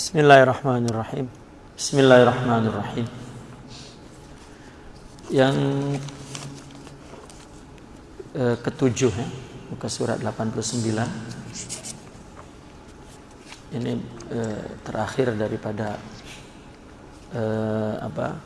Bismillahirrahmanirrahim. Bismillahirrahmanirrahim. Yang eh, ketujuh ya, muka surat 89. Ini eh, terakhir daripada eh, apa?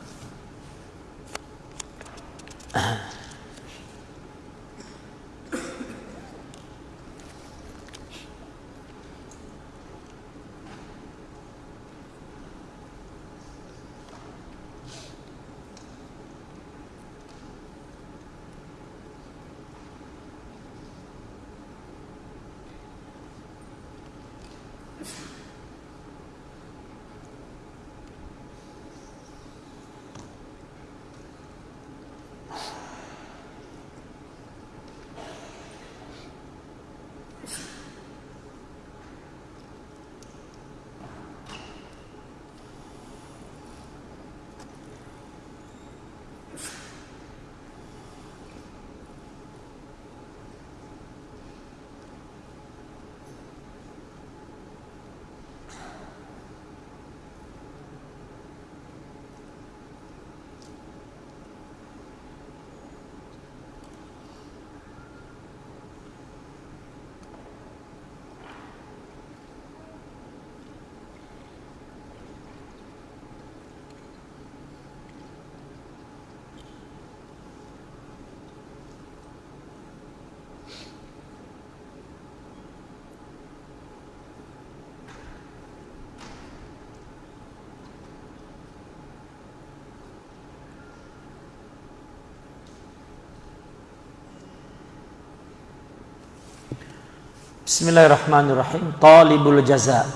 Bismillahirrahmanirrahim. Talibul jaza.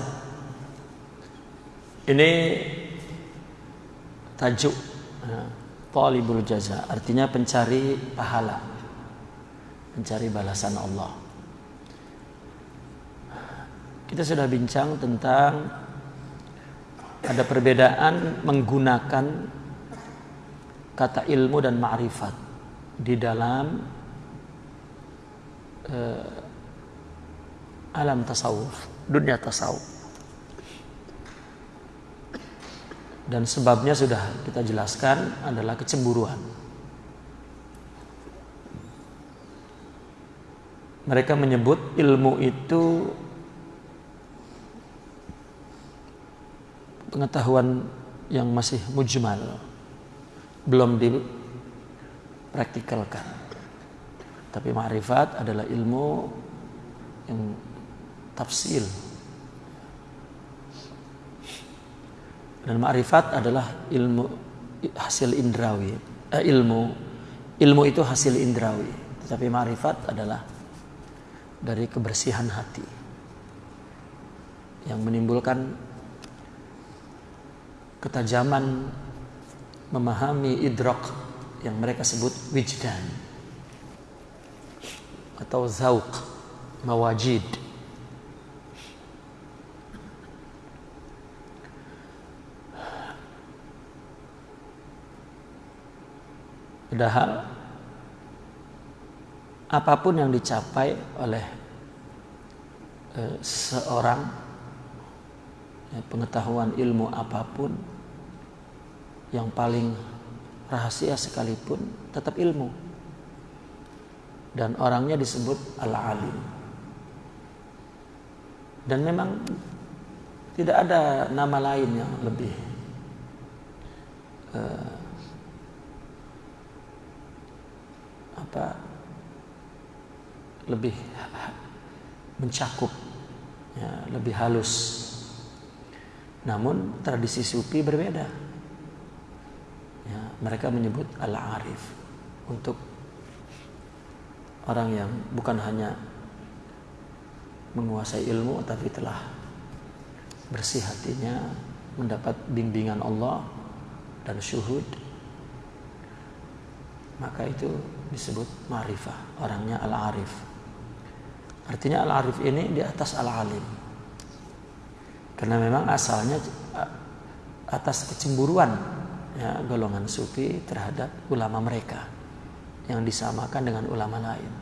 Ini tajuk Talibul jaza artinya pencari pahala. Mencari balasan Allah. Kita sudah bincang tentang ada perbedaan menggunakan kata ilmu dan ma'rifat di dalam uh, alam tasawuf, dunia tasawuf. Dan sebabnya sudah kita jelaskan adalah kecemburuan. Mereka menyebut ilmu itu pengetahuan yang masih mujmal, belum dipraktikalkan. Tapi ma'rifat adalah ilmu yang tafsil. Dan ma'rifat adalah ilmu hasil indrawi. Eh, ilmu. Ilmu itu hasil indrawi. Tetapi ma'rifat adalah dari kebersihan hati yang menimbulkan ketajaman memahami idrak yang mereka sebut wijdan atau zauq mawajid Padahal apa pun yang dicapai oleh e, seorang ya, pengetahuan ilmu apa pun yang paling rahasia sekalipun tetap ilmu. Dan orangnya disebut al-alim. Dan memang tidak ada nama lain yang lebih uh, apa lebih mencakup ya, lebih halus. Namun tradisi sufi berbeda. Ya, mereka menyebut al-arif untuk orang yang bukan hanya menguasai ilmu tapi telah bersih hatinya mendapat bimbingan Allah dan syuhud maka itu disebut ma'rifah orangnya al-arif. Artinya al-arif ini di atas al-alim. Karena memang asalnya atas kecemburuan ya, golongan sufi terhadap ulama mereka yang disamakan dengan ulama lain.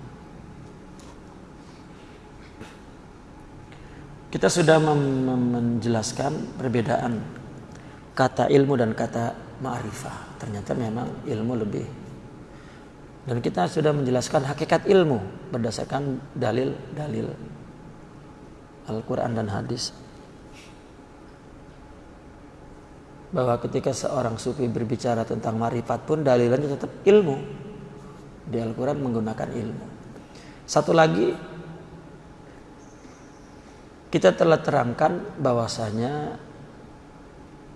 Kita sudah menjelaskan perbedaan kata ilmu dan kata ma'rifah. Ternyata memang ilmu lebih dan kita sudah menjelaskan hakikat ilmu berdasarkan dalil-dalil Al-Quran dan hadis. Bahwa ketika seorang sufi berbicara tentang marifat pun dalilnya tetap ilmu. Di Al-Quran menggunakan ilmu. Satu lagi kita telah terangkan bahwasanya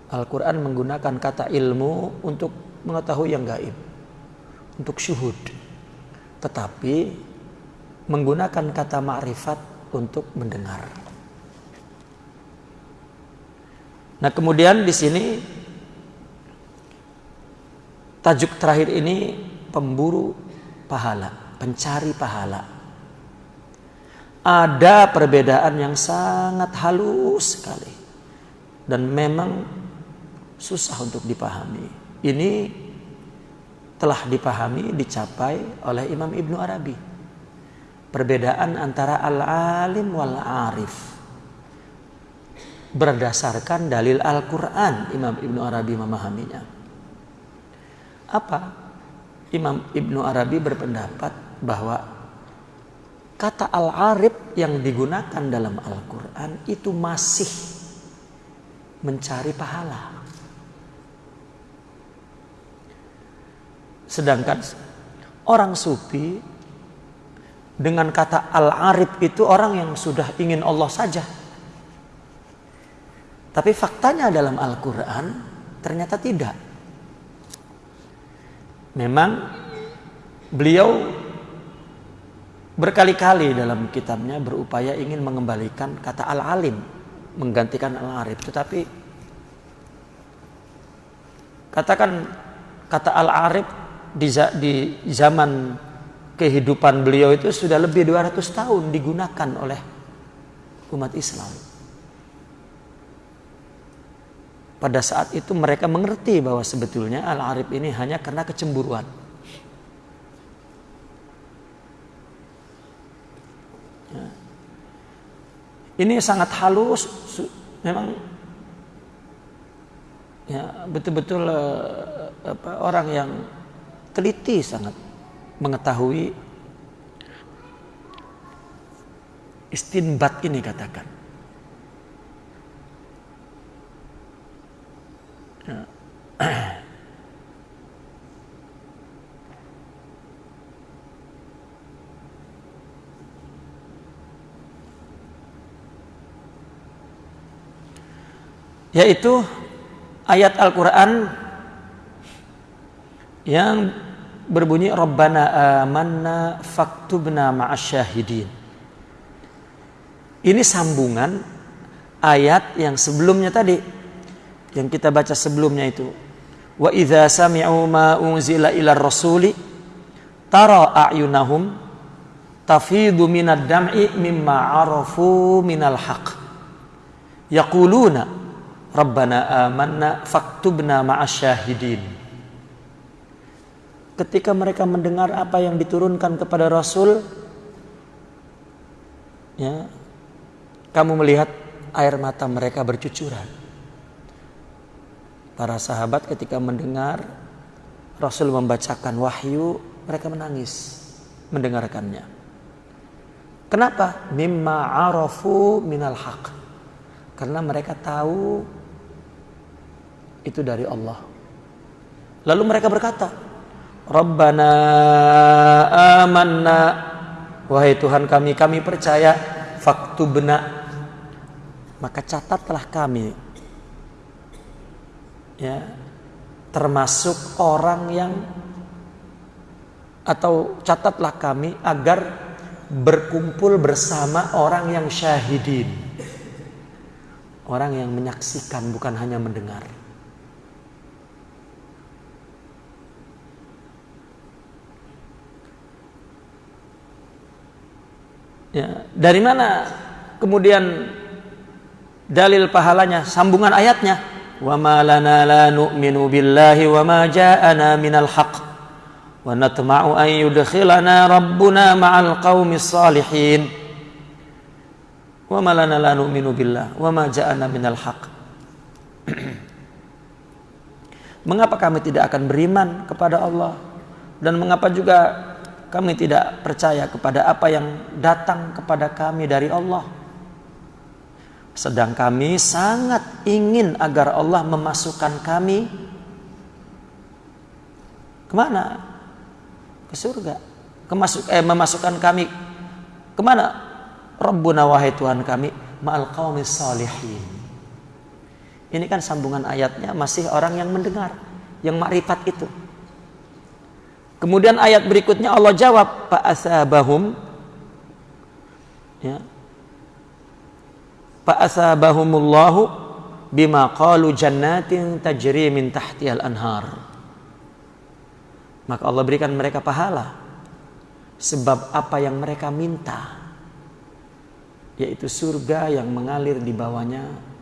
Al-Quran menggunakan kata ilmu untuk mengetahui yang gaib, untuk syuhud. Tetapi menggunakan kata ma'rifat untuk mendengar. Nah kemudian di sini tajuk terakhir ini pemburu pahala, pencari pahala ada perbedaan yang sangat halus sekali dan memang susah untuk dipahami. Ini telah dipahami, dicapai oleh Imam Ibnu Arabi. Perbedaan antara al-alim wal arif berdasarkan dalil Al-Quran Imam Ibnu Arabi memahaminya. Apa? Imam Ibnu Arabi berpendapat bahwa kata al-arif yang digunakan dalam Al-Quran itu masih mencari pahala. Sedangkan orang sufi dengan kata al-arif itu orang yang sudah ingin Allah saja. Tapi faktanya dalam Al-Quran ternyata tidak. Memang beliau berkali-kali dalam kitabnya berupaya ingin mengembalikan kata al-alim menggantikan al-arif tetapi katakan kata al-arif di, di zaman kehidupan beliau itu sudah lebih 200 tahun digunakan oleh umat Islam. Pada saat itu mereka mengerti bahwa sebetulnya al-arif ini hanya karena kecemburuan. Ini sangat halus, memang ya betul-betul apa, orang yang teliti sangat mengetahui istinbat ini katakan. Ya. yaitu ayat Al-Qur'an yang berbunyi Rabbana amanna faktubna ma'asyahidin. Ini sambungan ayat yang sebelumnya tadi yang kita baca sebelumnya itu. Wa idza sami'u ma unzila ila rasuli tara a'yunahum tafidu minad dam'i mimma arafu minal haqq. Yaquluna Rabbana amanna faktubna ma'asyahidin. Ketika mereka mendengar apa yang diturunkan kepada Rasul, ya, kamu melihat air mata mereka bercucuran. Para sahabat ketika mendengar Rasul membacakan wahyu, mereka menangis mendengarkannya. Kenapa? Mimma arafu minal haq. Karena mereka tahu itu dari Allah. Lalu mereka berkata, Rabbana amanna. Wahai Tuhan kami, kami percaya faktu benak maka catatlah kami. Ya termasuk orang yang atau catatlah kami agar berkumpul bersama orang yang syahidin. Orang yang menyaksikan bukan hanya mendengar Ya, dari mana kemudian dalil pahalanya? Sambungan ayatnya. Wa ma lana la nu'minu billahi wa ma ja'ana minal haqq wa natma'u an yudkhilana rabbuna ma'al qaumis salihin. Wa ma lana la nu'minu billah wa ma ja'ana minal haq. Mengapa kami tidak akan beriman kepada Allah dan mengapa juga kami tidak percaya kepada apa yang datang kepada kami dari Allah? Sedang kami sangat ingin agar Allah memasukkan kami ke mana? Ke surga. Kemasuk, eh, memasukkan kami ke mana? Rabbuna wahai Tuhan kami ma'al qawmis salihin ini kan sambungan ayatnya masih orang yang mendengar, yang makrifat itu. Kemudian ayat berikutnya Allah jawab, asabahum ya. asabahumullahu bima qalu jannatin tajri min tahtihal anhar. Maka Allah berikan mereka pahala sebab apa yang mereka minta yaitu surga yang mengalir di bawahnya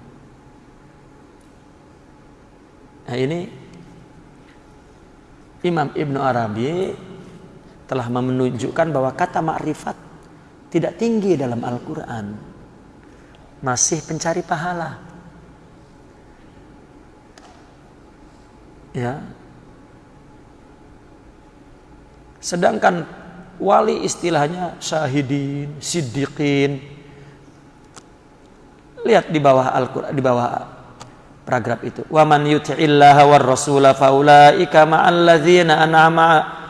Nah ini Imam Ibn Arabi telah menunjukkan bahwa kata makrifat tidak tinggi dalam Al-Quran. Masih pencari pahala. Ya. Sedangkan wali istilahnya syahidin, siddiqin. Lihat di bawah Al-Quran, di bawah paragraf itu. Wa man yuti'illaha war rasula faulaika ma'al ladzina an'ama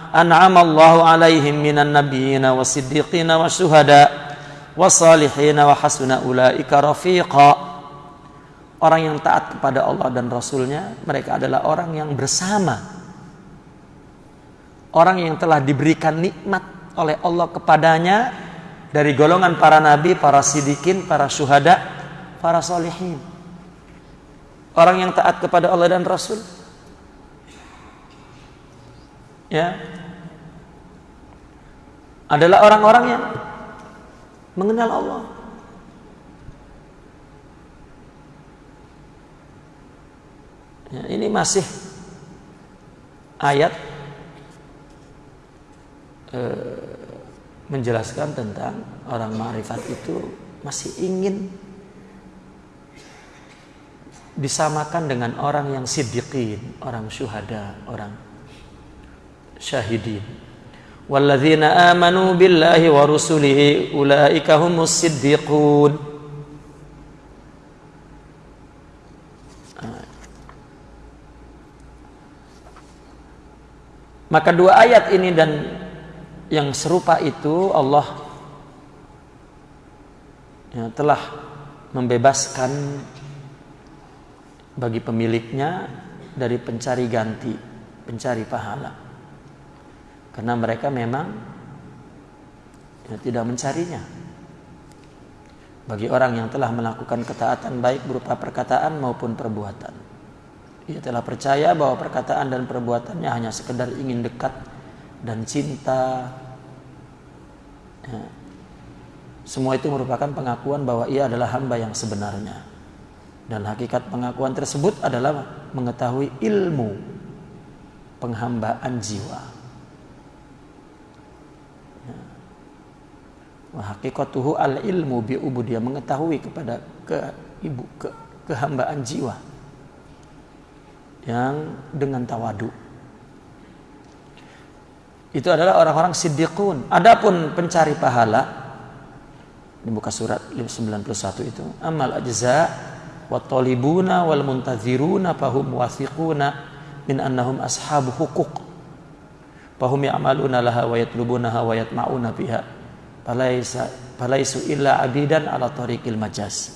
an'ama Allahu alaihim minan nabiyyina wasiddiqina wasyuhada wasalihina wa hasuna ulaika rafiqa. Orang yang taat kepada Allah dan Rasulnya, mereka adalah orang yang bersama. Orang yang telah diberikan nikmat oleh Allah kepadanya dari golongan para nabi, para sidikin, para syuhada, para solihin. Orang yang taat kepada Allah dan Rasul. Ya. Adalah orang-orang yang mengenal Allah. Ya, ini masih ayat eh, menjelaskan tentang orang ma'rifat itu masih ingin disamakan dengan orang yang siddiqin, orang syuhada, orang syahidin. Walladzina amanu billahi wa rusulihi ulaika humus siddiqun. Maka dua ayat ini dan yang serupa itu Allah ya, telah membebaskan bagi pemiliknya dari pencari ganti, pencari pahala. Karena mereka memang ya, tidak mencarinya. Bagi orang yang telah melakukan ketaatan baik berupa perkataan maupun perbuatan. Ia telah percaya bahwa perkataan dan perbuatannya hanya sekedar ingin dekat dan cinta. Ya. Semua itu merupakan pengakuan bahwa ia adalah hamba yang sebenarnya. Dan hakikat pengakuan tersebut adalah mengetahui ilmu penghambaan jiwa. Wah hakikatuhu al ilmu bi dia mengetahui kepada ke ibu ke kehambaan jiwa yang dengan tawadu. Itu adalah orang-orang siddiqun. Adapun pencari pahala di muka surat 91 itu amal ajza Watolibuna wal muntaziruna fahum wasiquna min annahum ashabu hukuk fahum ya'maluna laha wa yatlubunaha wa yatma'una biha falaisa falaisu illa abidan ala tariqil majas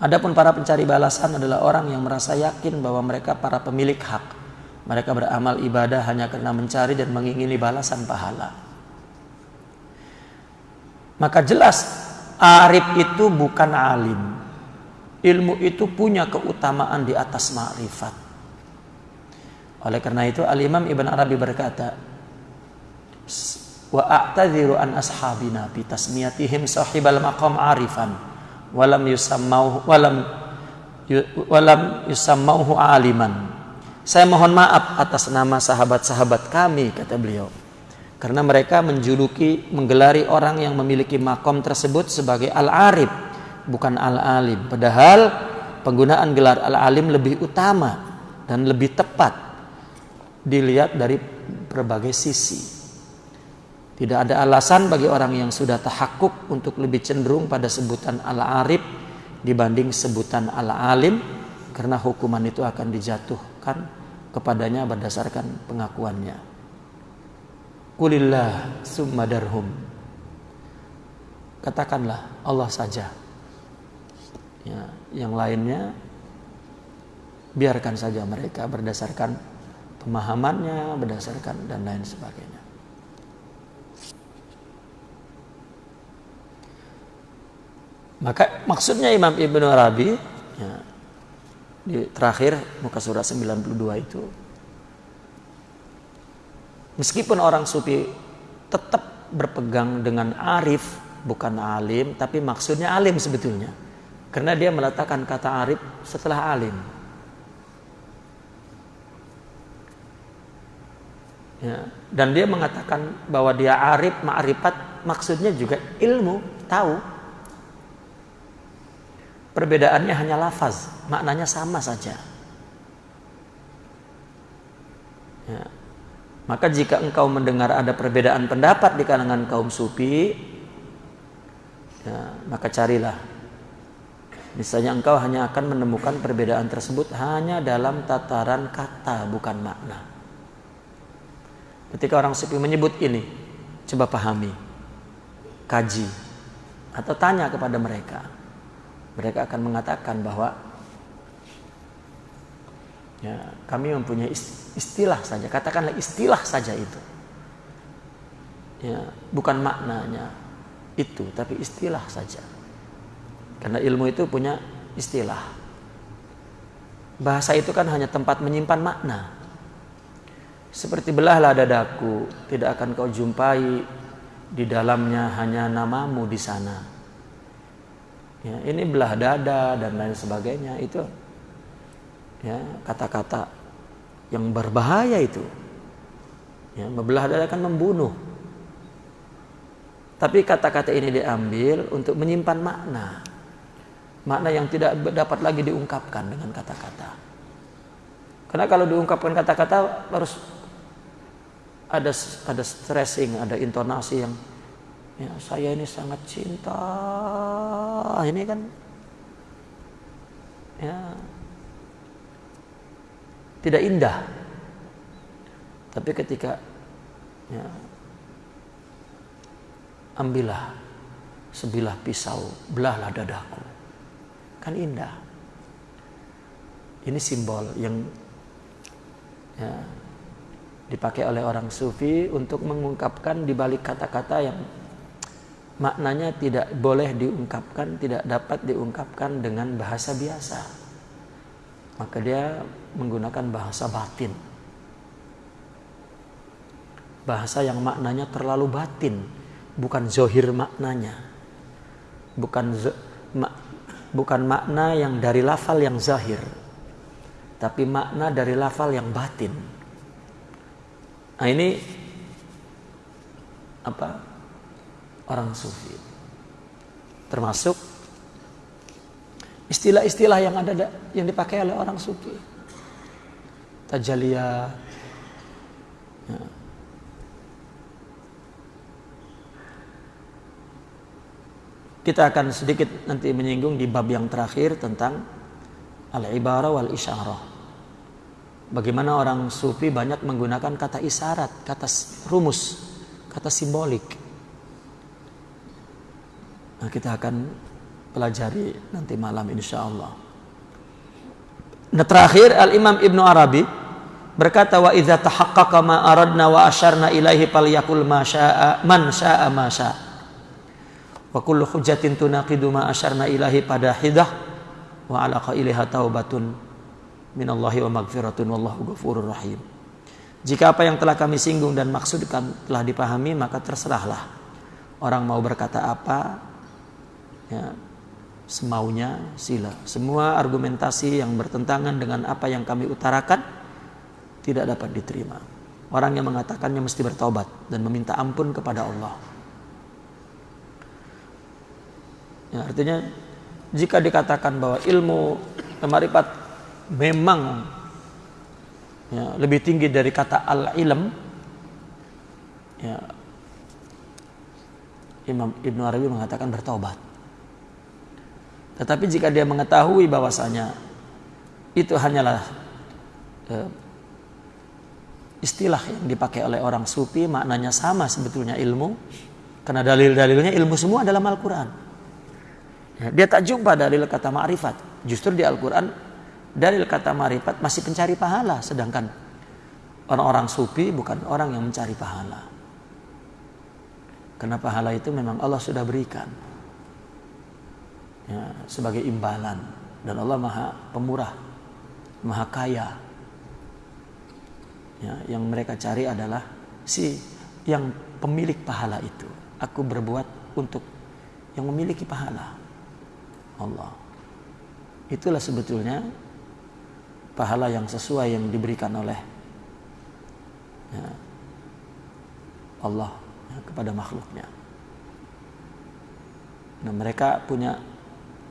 Adapun para pencari balasan adalah orang yang merasa yakin bahwa mereka para pemilik hak. Mereka beramal ibadah hanya karena mencari dan mengingini balasan pahala. Maka jelas arif itu bukan alim ilmu itu punya keutamaan di atas ma'rifat. Oleh karena itu Al-Imam Ibn Arabi berkata, wa a'tadhiru an ashabina bi tasmiyatihim sahibal maqam arifan walam yusammauhu walam walam yusammauhu aliman. Saya mohon maaf atas nama sahabat-sahabat kami kata beliau Karena mereka menjuluki, menggelari orang yang memiliki makom tersebut sebagai al-arif, bukan al-alim. Padahal penggunaan gelar al-alim lebih utama dan lebih tepat dilihat dari berbagai sisi. Tidak ada alasan bagi orang yang sudah tahakuk untuk lebih cenderung pada sebutan al-arif dibanding sebutan al-alim karena hukuman itu akan dijatuhkan kepadanya berdasarkan pengakuannya. Kulillah summa darhum. Katakanlah Allah saja. Ya, yang lainnya biarkan saja mereka berdasarkan pemahamannya, berdasarkan dan lain sebagainya. Maka maksudnya Imam Ibnu Arabi ya, di terakhir muka surat 92 itu Meskipun orang sufi tetap berpegang dengan arif, bukan alim, tapi maksudnya alim sebetulnya. Karena dia meletakkan kata arif setelah alim. Ya, dan dia mengatakan bahwa dia arif, ma'rifat, maksudnya juga ilmu, tahu. Perbedaannya hanya lafaz, maknanya sama saja. Ya, maka jika engkau mendengar ada perbedaan pendapat di kalangan kaum sufi, ya, maka carilah. Misalnya engkau hanya akan menemukan perbedaan tersebut hanya dalam tataran kata, bukan makna. Ketika orang sufi menyebut ini, coba pahami, kaji, atau tanya kepada mereka. Mereka akan mengatakan bahwa Ya, kami mempunyai istilah saja, katakanlah istilah saja itu. Ya, bukan maknanya itu, tapi istilah saja. Karena ilmu itu punya istilah. Bahasa itu kan hanya tempat menyimpan makna. Seperti belahlah dadaku, tidak akan kau jumpai di dalamnya hanya namamu di sana. Ya, ini belah dada dan lain sebagainya itu ya kata-kata yang berbahaya itu ya membelah dada akan membunuh tapi kata-kata ini diambil untuk menyimpan makna makna yang tidak dapat lagi diungkapkan dengan kata-kata karena kalau diungkapkan kata-kata harus ada ada stressing ada intonasi yang ya saya ini sangat cinta ini kan ya tidak indah. Tapi ketika ya, ambillah sebilah pisau, belahlah dadaku. Kan indah. Ini simbol yang ya, dipakai oleh orang sufi untuk mengungkapkan di balik kata-kata yang maknanya tidak boleh diungkapkan, tidak dapat diungkapkan dengan bahasa biasa maka dia menggunakan bahasa batin. Bahasa yang maknanya terlalu batin, bukan zohir maknanya. Bukan ma, bukan makna yang dari lafal yang zahir, tapi makna dari lafal yang batin. Nah ini apa? Orang sufi. Termasuk istilah-istilah yang ada yang dipakai oleh orang sufi tajaliyah ya. Kita akan sedikit nanti menyinggung di bab yang terakhir tentang al-ibarah wal isyarah bagaimana orang sufi banyak menggunakan kata isyarat kata rumus kata simbolik nah kita akan pelajari nanti malam insya Allah. Nah terakhir Al Imam Ibnu Arabi berkata wa idza tahaqqaqa ma aradna wa asyarna ilaihi falyakul ma syaa man syaa ma syaa. Wa kullu hujjatin tunaqidu ma asyarna ilaihi pada hidah wa ala qailiha taubatun minallahi wa magfiratun wallahu ghafurur rahim. Jika apa yang telah kami singgung dan maksudkan telah dipahami maka terserahlah orang mau berkata apa ya, semaunya sila. Semua argumentasi yang bertentangan dengan apa yang kami utarakan tidak dapat diterima. orang yang mengatakannya mesti bertobat dan meminta ampun kepada Allah. Ya, artinya jika dikatakan bahwa ilmu marifat memang ya, lebih tinggi dari kata al-ilm ya, Imam Ibn Arabi mengatakan bertobat tetapi jika dia mengetahui bahwasanya itu hanyalah eh, istilah yang dipakai oleh orang sufi maknanya sama sebetulnya ilmu karena dalil-dalilnya ilmu semua dalam Al-Quran dia tak jumpa dalil kata ma'rifat. Justru di Al-Quran dalil kata ma'rifat masih pencari pahala. Sedangkan orang-orang sufi bukan orang yang mencari pahala. Karena pahala itu memang Allah sudah berikan. Ya, sebagai imbalan. Dan Allah maha pemurah. Maha kaya. Ya, yang mereka cari adalah si yang pemilik pahala itu. Aku berbuat untuk yang memiliki pahala. Allah. Itulah sebetulnya pahala yang sesuai yang diberikan oleh ya, Allah ya, kepada makhluknya. Nah mereka punya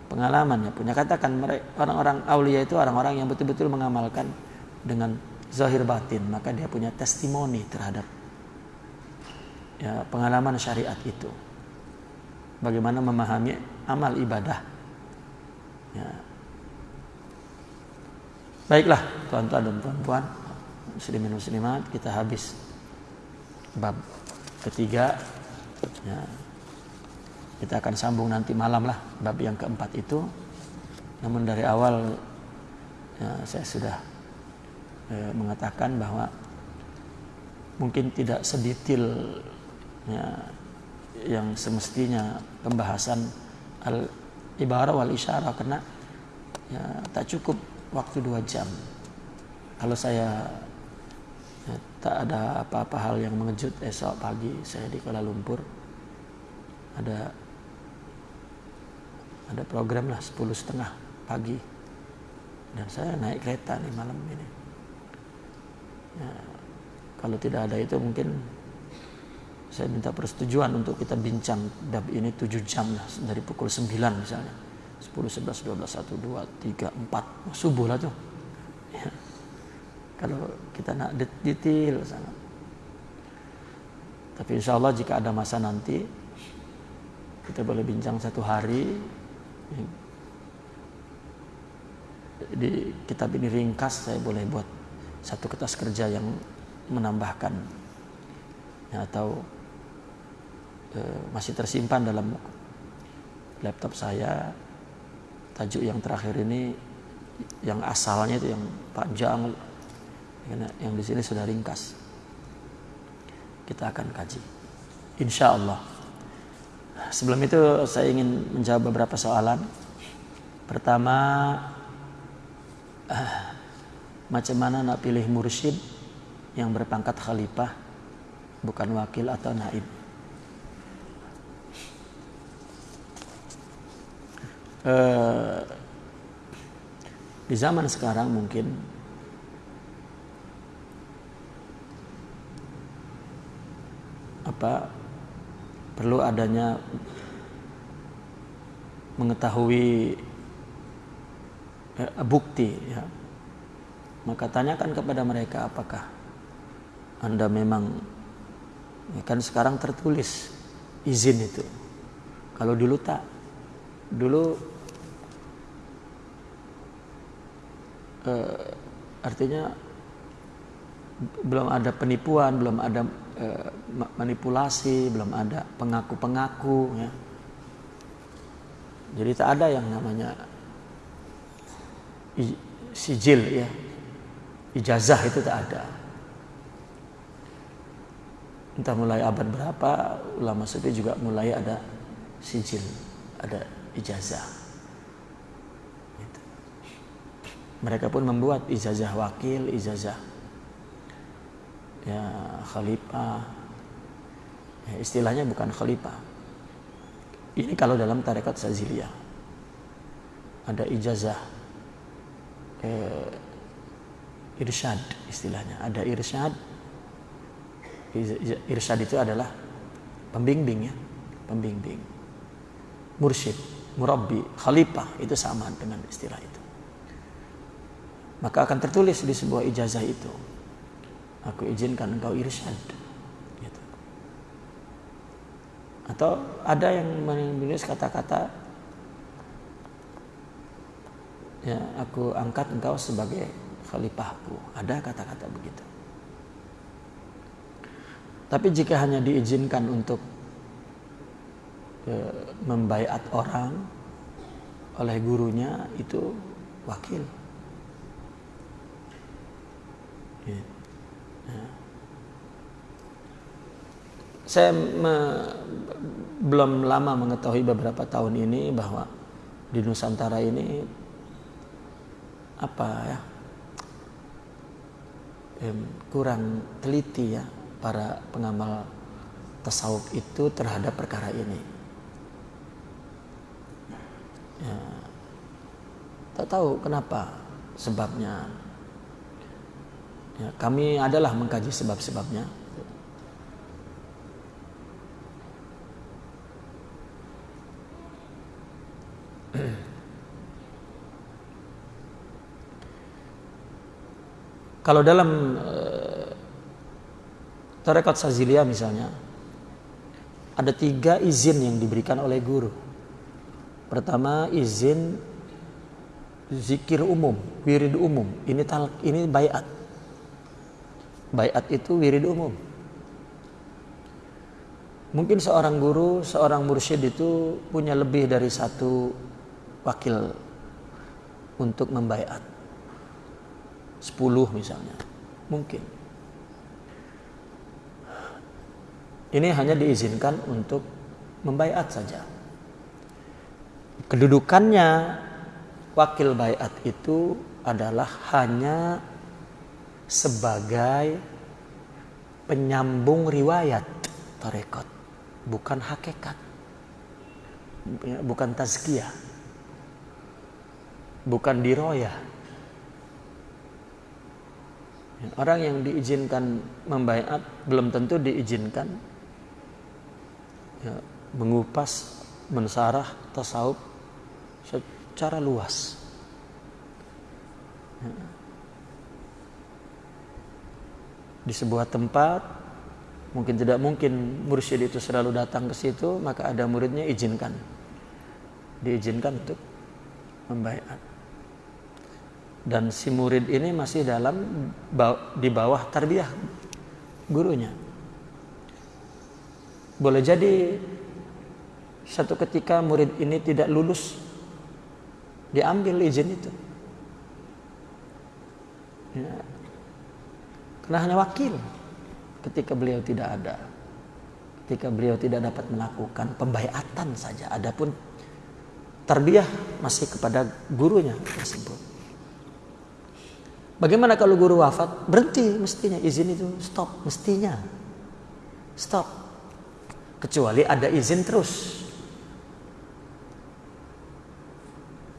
pengalaman ya, punya katakan orang-orang aulia itu orang-orang yang betul-betul mengamalkan dengan zahir batin, maka dia punya testimoni terhadap ya, pengalaman syariat itu. Bagaimana memahami amal ibadah Ya. Baiklah, tuan-tuan dan puan-puan, muslimin muslimat, kita habis bab ketiga. Ya. Kita akan sambung nanti malam lah bab yang keempat itu. Namun dari awal ya, saya sudah eh, mengatakan bahwa mungkin tidak sedetail ya, yang semestinya pembahasan al ibarat wal isyara karena ya, tak cukup waktu dua jam. Kalau saya ya, tak ada apa-apa hal yang mengejut esok pagi saya di Kuala Lumpur ada ada program lah sepuluh setengah pagi dan saya naik kereta nih malam ini. Ya, kalau tidak ada itu mungkin saya minta persetujuan untuk kita bincang. Bab ini 7 jam lah dari pukul 9 misalnya. 10, 11, 12, 1, 2, 3, 4 subuh lah tuh. Ya. kalau kita nak detail sangat. Tapi insya Allah jika ada masa nanti kita boleh bincang satu hari. Di kitab ini ringkas saya boleh buat satu kertas kerja yang menambahkan. Ya, atau masih tersimpan dalam laptop saya. Tajuk yang terakhir ini yang asalnya itu yang panjang yang di sini sudah ringkas. Kita akan kaji. Insya Allah. Sebelum itu saya ingin menjawab beberapa soalan. Pertama eh, macam mana nak pilih mursyid yang berpangkat khalifah bukan wakil atau naib eh, di zaman sekarang mungkin apa perlu adanya mengetahui eh, bukti ya. Maka tanyakan kepada mereka apakah anda memang ya kan sekarang tertulis izin itu. Kalau dulu tak. Dulu uh, artinya belum ada penipuan, belum ada uh, manipulasi, belum ada pengaku-pengaku ya. Jadi tak ada yang namanya sijil ya. Ijazah itu tak ada. Entah mulai abad berapa ulama sufi juga mulai ada sijil, ada ijazah. Mereka pun membuat ijazah wakil, ijazah ya khalifah. Ya, istilahnya bukan khalifah. Ini kalau dalam tarekat Saziliyah. Ada ijazah eh, irsyad istilahnya. Ada irsyad, Irsyad itu adalah pembimbing ya, pembimbing. Mursyid, murabbi, khalifah itu sama dengan istilah itu. Maka akan tertulis di sebuah ijazah itu. Aku izinkan engkau irsyad. Gitu. Atau ada yang menulis kata-kata ya aku angkat engkau sebagai khalifahku. Ada kata-kata begitu. Tapi jika hanya diizinkan untuk e, membaiat orang oleh gurunya itu wakil. Ya. Ya. Saya me, belum lama mengetahui beberapa tahun ini bahwa di Nusantara ini apa ya kurang teliti ya para pengamal tasawuf itu terhadap perkara ini. Ya, tak tahu kenapa sebabnya. Ya, kami adalah mengkaji sebab-sebabnya. Kalau dalam uh, tarekat Sazilia misalnya, ada tiga izin yang diberikan oleh guru. Pertama izin zikir umum, wirid umum. Ini tal, ini bayat. Bayat itu wirid umum. Mungkin seorang guru, seorang mursyid itu punya lebih dari satu wakil untuk membayat 10 misalnya. Mungkin. Ini hanya diizinkan untuk membaiat saja. Kedudukannya wakil baiat itu adalah hanya sebagai penyambung riwayat tarekat, bukan hakikat. Bukan tazkiyah. Bukan diroyah Orang yang diizinkan membaiat belum tentu diizinkan ya, mengupas, mensarah tasawuf secara luas. Ya. Di sebuah tempat mungkin tidak mungkin mursyid itu selalu datang ke situ, maka ada muridnya izinkan. Diizinkan untuk membaiat dan si murid ini masih dalam di bawah tarbiyah gurunya. Boleh jadi satu ketika murid ini tidak lulus diambil izin itu. Ya. Karena hanya wakil ketika beliau tidak ada. Ketika beliau tidak dapat melakukan pembayatan saja. Adapun tarbiyah masih kepada gurunya tersebut. Bagaimana kalau guru wafat? Berhenti mestinya izin itu stop mestinya. Stop. Kecuali ada izin terus.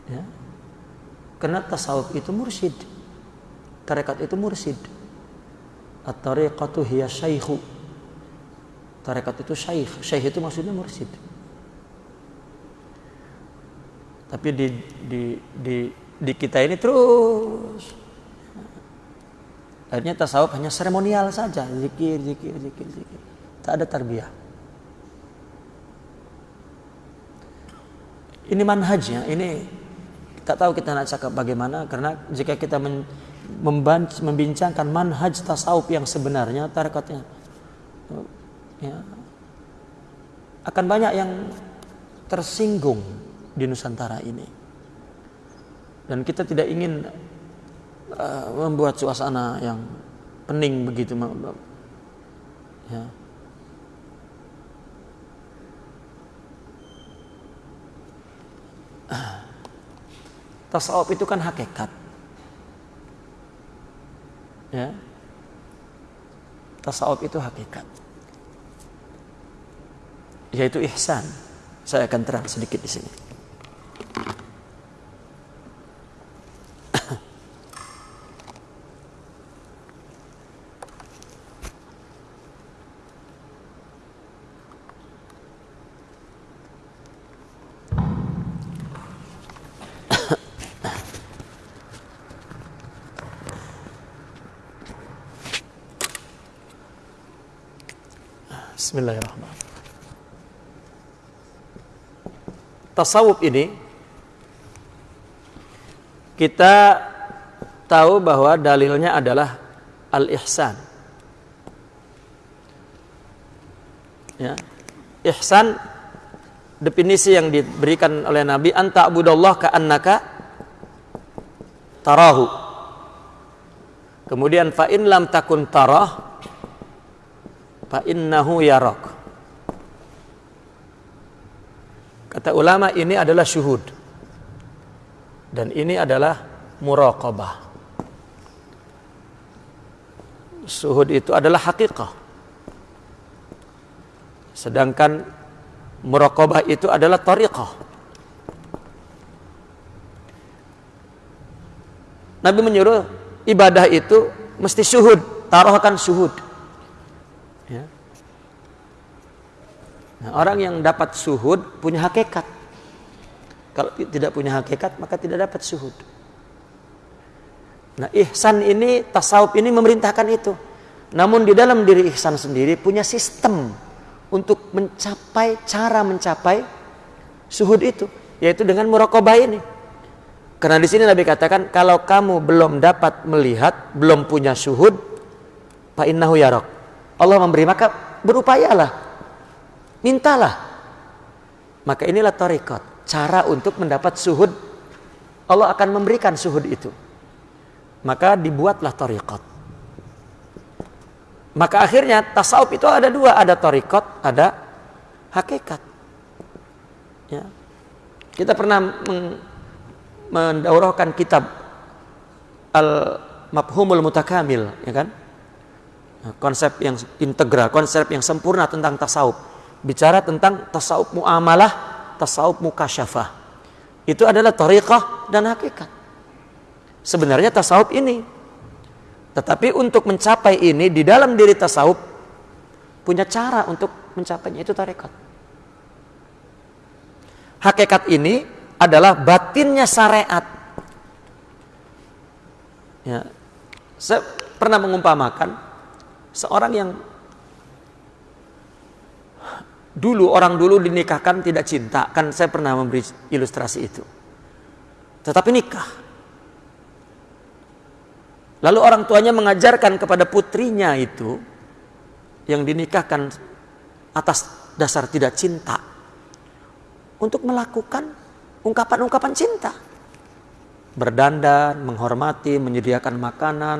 Ya. Karena tasawuf itu mursyid. Tarekat itu mursyid. At-tariqatu hiya syaikhu. Tarekat itu syaikh. Syaikh itu maksudnya mursyid. Tapi di di di di kita ini terus Akhirnya tasawuf hanya seremonial saja, zikir, zikir, zikir, zikir. Tak ada tarbiyah. Ini manhajnya, ini tak tahu kita nak cakap bagaimana karena jika kita men, membincangkan manhaj tasawuf yang sebenarnya tarekatnya ya, akan banyak yang tersinggung di Nusantara ini. Dan kita tidak ingin uh, membuat suasana yang pening begitu ya. Tasawuf itu kan hakikat ya. Tasawuf itu hakikat. Yaitu ihsan. Saya akan terang sedikit di sini Tasawuf ini kita tahu bahwa dalilnya adalah al-ihsan. Ya. Ihsan definisi yang diberikan oleh Nabi anta abudallah ka annaka tarahu. Kemudian fa in lam takun tarah fa innahu yarak. Kata ulama ini adalah syuhud. Dan ini adalah muraqabah. Syuhud itu adalah hakikah. Sedangkan muraqabah itu adalah tariqah. Nabi menyuruh ibadah itu mesti syuhud, taruhkan syuhud. Orang yang dapat suhud punya hakikat. Kalau tidak punya hakikat maka tidak dapat suhud. Nah, ihsan ini tasawuf ini memerintahkan itu. Namun di dalam diri ihsan sendiri punya sistem untuk mencapai cara mencapai suhud itu, yaitu dengan muraqabah ini. Karena di sini Nabi katakan kalau kamu belum dapat melihat, belum punya suhud, fa innahu yarok. Allah memberi maka berupayalah. Mintalah. Maka inilah tarekat, cara untuk mendapat suhud. Allah akan memberikan suhud itu. Maka dibuatlah tarekat. Maka akhirnya tasawuf itu ada dua, ada tarekat, ada hakikat. Ya. Kita pernah mendaurahkan kitab Al-Mafhumul Mutakamil, ya kan? konsep yang integral, konsep yang sempurna tentang tasawuf. Bicara tentang tasawuf muamalah, tasawuf mukasyafah. Itu adalah tariqah dan hakikat. Sebenarnya tasawuf ini. Tetapi untuk mencapai ini di dalam diri tasawuf punya cara untuk mencapainya itu tarikat. Hakikat ini adalah batinnya syariat. Ya. Saya pernah mengumpamakan Seorang yang dulu orang dulu dinikahkan tidak cinta, kan saya pernah memberi ilustrasi itu. Tetapi nikah. Lalu orang tuanya mengajarkan kepada putrinya itu yang dinikahkan atas dasar tidak cinta untuk melakukan ungkapan-ungkapan cinta. Berdandan, menghormati, menyediakan makanan,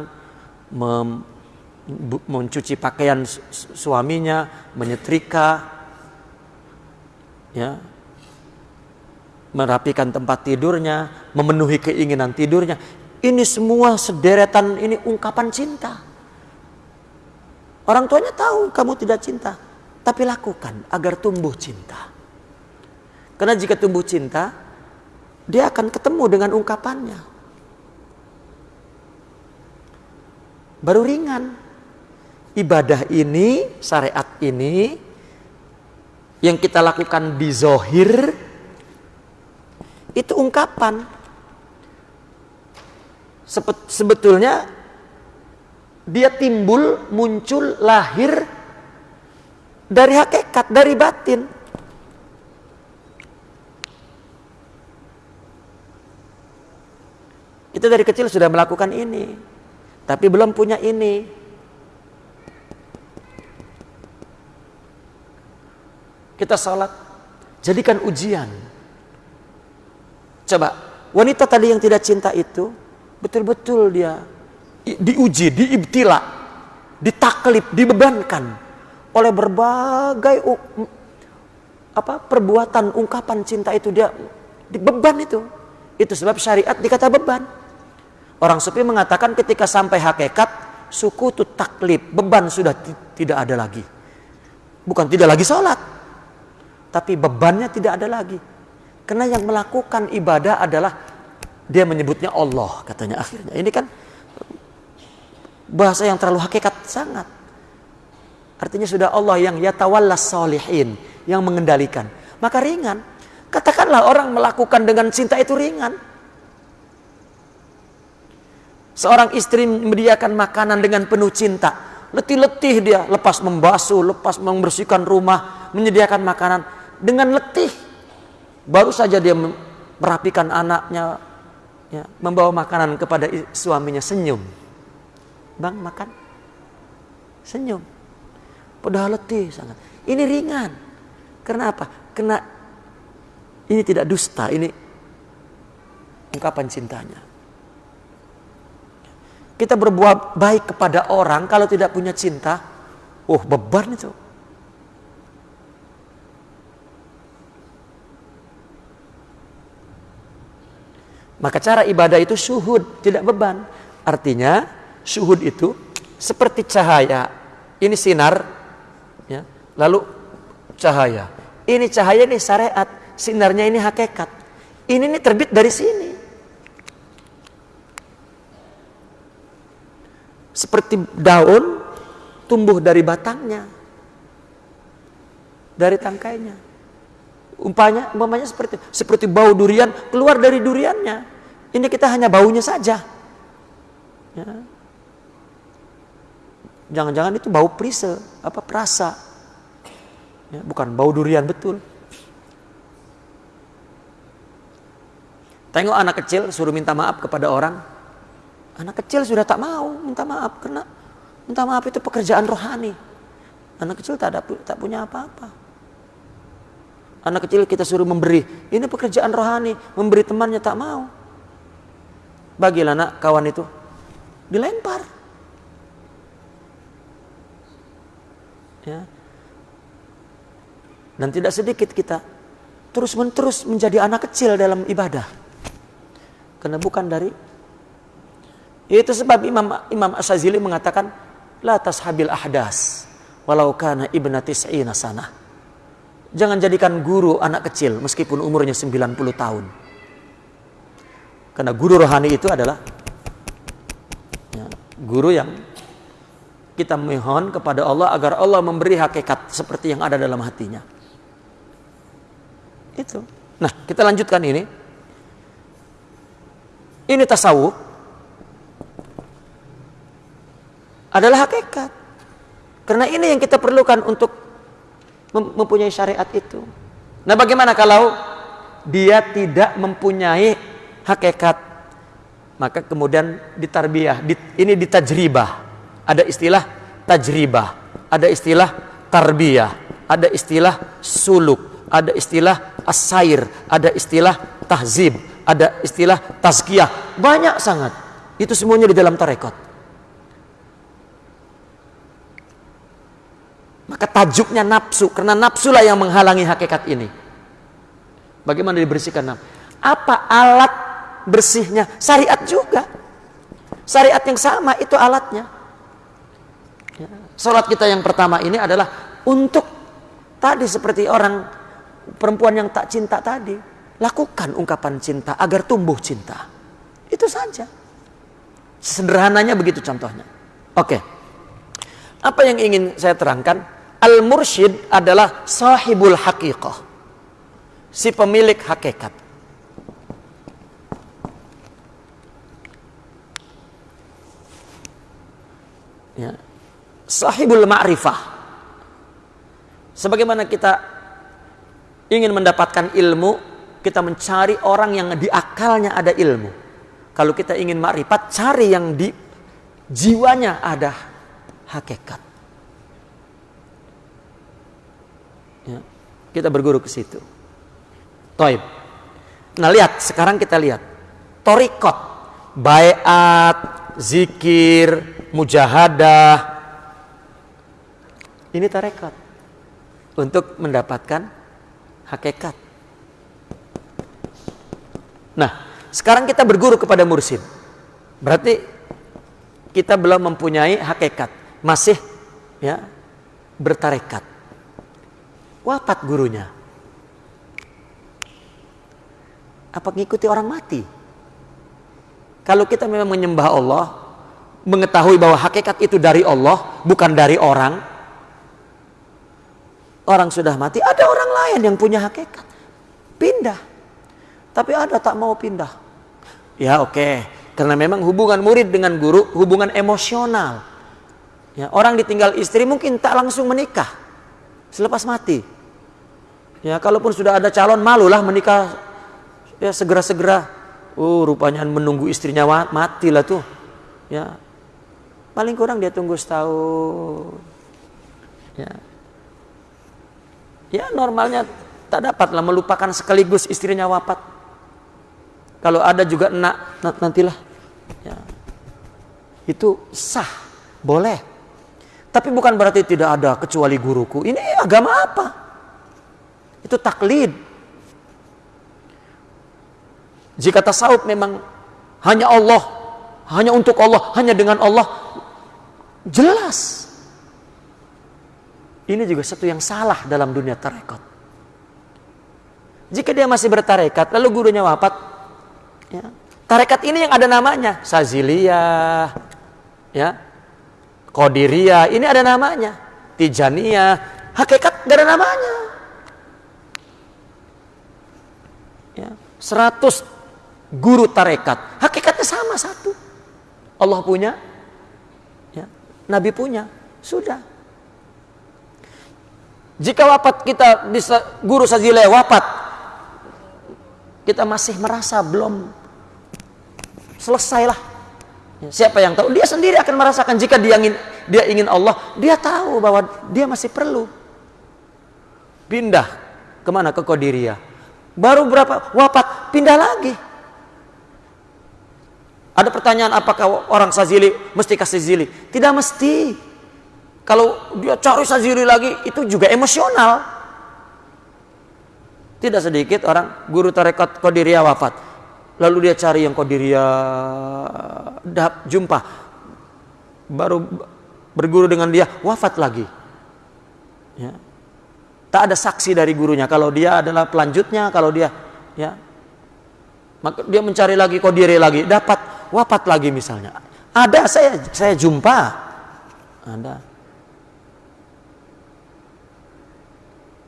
mencuci pakaian suaminya, menyetrika, ya, merapikan tempat tidurnya, memenuhi keinginan tidurnya. Ini semua sederetan ini ungkapan cinta. Orang tuanya tahu kamu tidak cinta, tapi lakukan agar tumbuh cinta. Karena jika tumbuh cinta, dia akan ketemu dengan ungkapannya. Baru ringan ibadah ini, syariat ini yang kita lakukan di zohir itu ungkapan. Sebetulnya dia timbul, muncul, lahir dari hakikat, dari batin. Kita dari kecil sudah melakukan ini, tapi belum punya ini. Kita salat, jadikan ujian. Coba, wanita tadi yang tidak cinta itu, betul-betul dia diuji, diibtila, ditaklip, dibebankan oleh berbagai apa perbuatan ungkapan cinta itu dia dibeban itu. Itu sebab syariat dikata beban. Orang sufi mengatakan ketika sampai hakikat suku itu taklip, beban sudah tidak ada lagi. Bukan tidak lagi sholat, tapi bebannya tidak ada lagi. Karena yang melakukan ibadah adalah dia menyebutnya Allah katanya akhirnya. Ini kan bahasa yang terlalu hakikat sangat. Artinya sudah Allah yang yatawallas solihin, yang mengendalikan. Maka ringan. Katakanlah orang melakukan dengan cinta itu ringan. Seorang istri menyediakan makanan dengan penuh cinta. letih-letih dia, lepas membasuh, lepas membersihkan rumah, menyediakan makanan dengan letih. Baru saja dia merapikan anaknya, ya, membawa makanan kepada suaminya senyum. Bang makan, senyum. Padahal letih sangat. Ini ringan. Karena apa? Karena ini tidak dusta, ini ungkapan cintanya. Kita berbuat baik kepada orang kalau tidak punya cinta, oh beban itu. Maka cara ibadah itu suhud, tidak beban. Artinya suhud itu seperti cahaya. Ini sinar, ya. lalu cahaya. Ini cahaya ini syariat, sinarnya ini hakikat. Ini nih terbit dari sini. Seperti daun tumbuh dari batangnya. Dari tangkainya. Umpanya, umpamanya seperti seperti bau durian keluar dari duriannya. Ini kita hanya baunya saja. Ya. Jangan-jangan itu bau perise, apa perasa. Ya, bukan bau durian betul. Tengok anak kecil suruh minta maaf kepada orang. Anak kecil sudah tak mau minta maaf karena minta maaf itu pekerjaan rohani. Anak kecil tak ada tak punya apa-apa. Anak kecil kita suruh memberi, ini pekerjaan rohani, memberi temannya tak mau. Bagilah anak kawan itu dilempar. Ya. Dan tidak sedikit kita terus menerus menjadi anak kecil dalam ibadah. Karena bukan dari itu sebab Imam Imam Asyazili mengatakan la tashabil ahdas walau kana ibna tis'ina sana. Jangan jadikan guru anak kecil meskipun umurnya 90 tahun. Karena guru rohani itu adalah ya, guru yang kita mohon kepada Allah agar Allah memberi hakikat seperti yang ada dalam hatinya. Itu. Nah, kita lanjutkan ini. Ini tasawuf adalah hakikat. Karena ini yang kita perlukan untuk mempunyai syariat itu. Nah bagaimana kalau dia tidak mempunyai hakikat? Maka kemudian ditarbiyah. Ini ditajribah. Ada istilah tajribah. Ada istilah tarbiyah. Ada istilah suluk. Ada istilah asair. Ada istilah tahzib ada istilah tazkiyah, banyak sangat. Itu semuanya di dalam tarekat. Maka tajuknya nafsu, karena nafsulah yang menghalangi hakikat ini. Bagaimana dibersihkan nafsu? Apa alat bersihnya? Syariat juga. Syariat yang sama itu alatnya. Ya. Salat kita yang pertama ini adalah untuk tadi seperti orang perempuan yang tak cinta tadi Lakukan ungkapan cinta agar tumbuh cinta. Itu saja. Sederhananya begitu contohnya. Oke. Apa yang ingin saya terangkan? Al-mursyid adalah sahibul haqiqah. Si pemilik hakikat. Ya. Sahibul ma'rifah. Sebagaimana kita ingin mendapatkan ilmu kita mencari orang yang di akalnya ada ilmu. Kalau kita ingin makrifat, cari yang di jiwanya ada hakikat. Ya, kita berguru ke situ. Toib. Nah lihat, sekarang kita lihat. Torikot, bayat, zikir, mujahadah. Ini tarekat. Untuk mendapatkan hakikat. Nah, sekarang kita berguru kepada mursid. Berarti kita belum mempunyai hakikat, masih ya bertarekat. Wafat gurunya. Apa ngikuti orang mati? Kalau kita memang menyembah Allah, mengetahui bahwa hakikat itu dari Allah, bukan dari orang. Orang sudah mati, ada orang lain yang punya hakikat. Pindah tapi ada tak mau pindah. Ya oke, okay. karena memang hubungan murid dengan guru hubungan emosional. Ya, orang ditinggal istri mungkin tak langsung menikah selepas mati. Ya, kalaupun sudah ada calon malulah menikah ya segera-segera. Oh, rupanya menunggu istrinya mati lah tuh. Ya. Paling kurang dia tunggu setahun. Ya. Ya, normalnya tak dapatlah melupakan sekaligus istrinya wafat. Kalau ada juga nak nantilah. Ya. Itu sah, boleh. Tapi bukan berarti tidak ada kecuali guruku. Ini agama apa? Itu taklid. Jika tasawuf memang hanya Allah, hanya untuk Allah, hanya dengan Allah, jelas. Ini juga satu yang salah dalam dunia tarekat. Jika dia masih bertarekat, lalu gurunya wafat, ya, tarekat ini yang ada namanya, Saziliyah, ya, Qadiriyah, ini ada namanya. Tijaniyah, hakikat gak ada namanya. Ya, 100 guru tarekat, hakikatnya sama satu. Allah punya, ya, Nabi punya, sudah. Jika wafat kita bisa guru sajile wafat, kita masih merasa belum selesailah Siapa yang tahu? Dia sendiri akan merasakan jika dia ingin dia ingin Allah, dia tahu bahwa dia masih perlu pindah ke mana ke Qadiria. Baru berapa wafat pindah lagi. Ada pertanyaan apakah orang Sazili mesti kasih zili? Tidak mesti. Kalau dia cari Sazili lagi itu juga emosional. Tidak sedikit orang guru tarekat Qadiria wafat Lalu dia cari yang Qadiria jumpa. Baru berguru dengan dia, wafat lagi. Ya. Tak ada saksi dari gurunya kalau dia adalah pelanjutnya, kalau dia ya. Maka dia mencari lagi Qadiri lagi, dapat wafat lagi misalnya. Ada saya saya jumpa. Ada.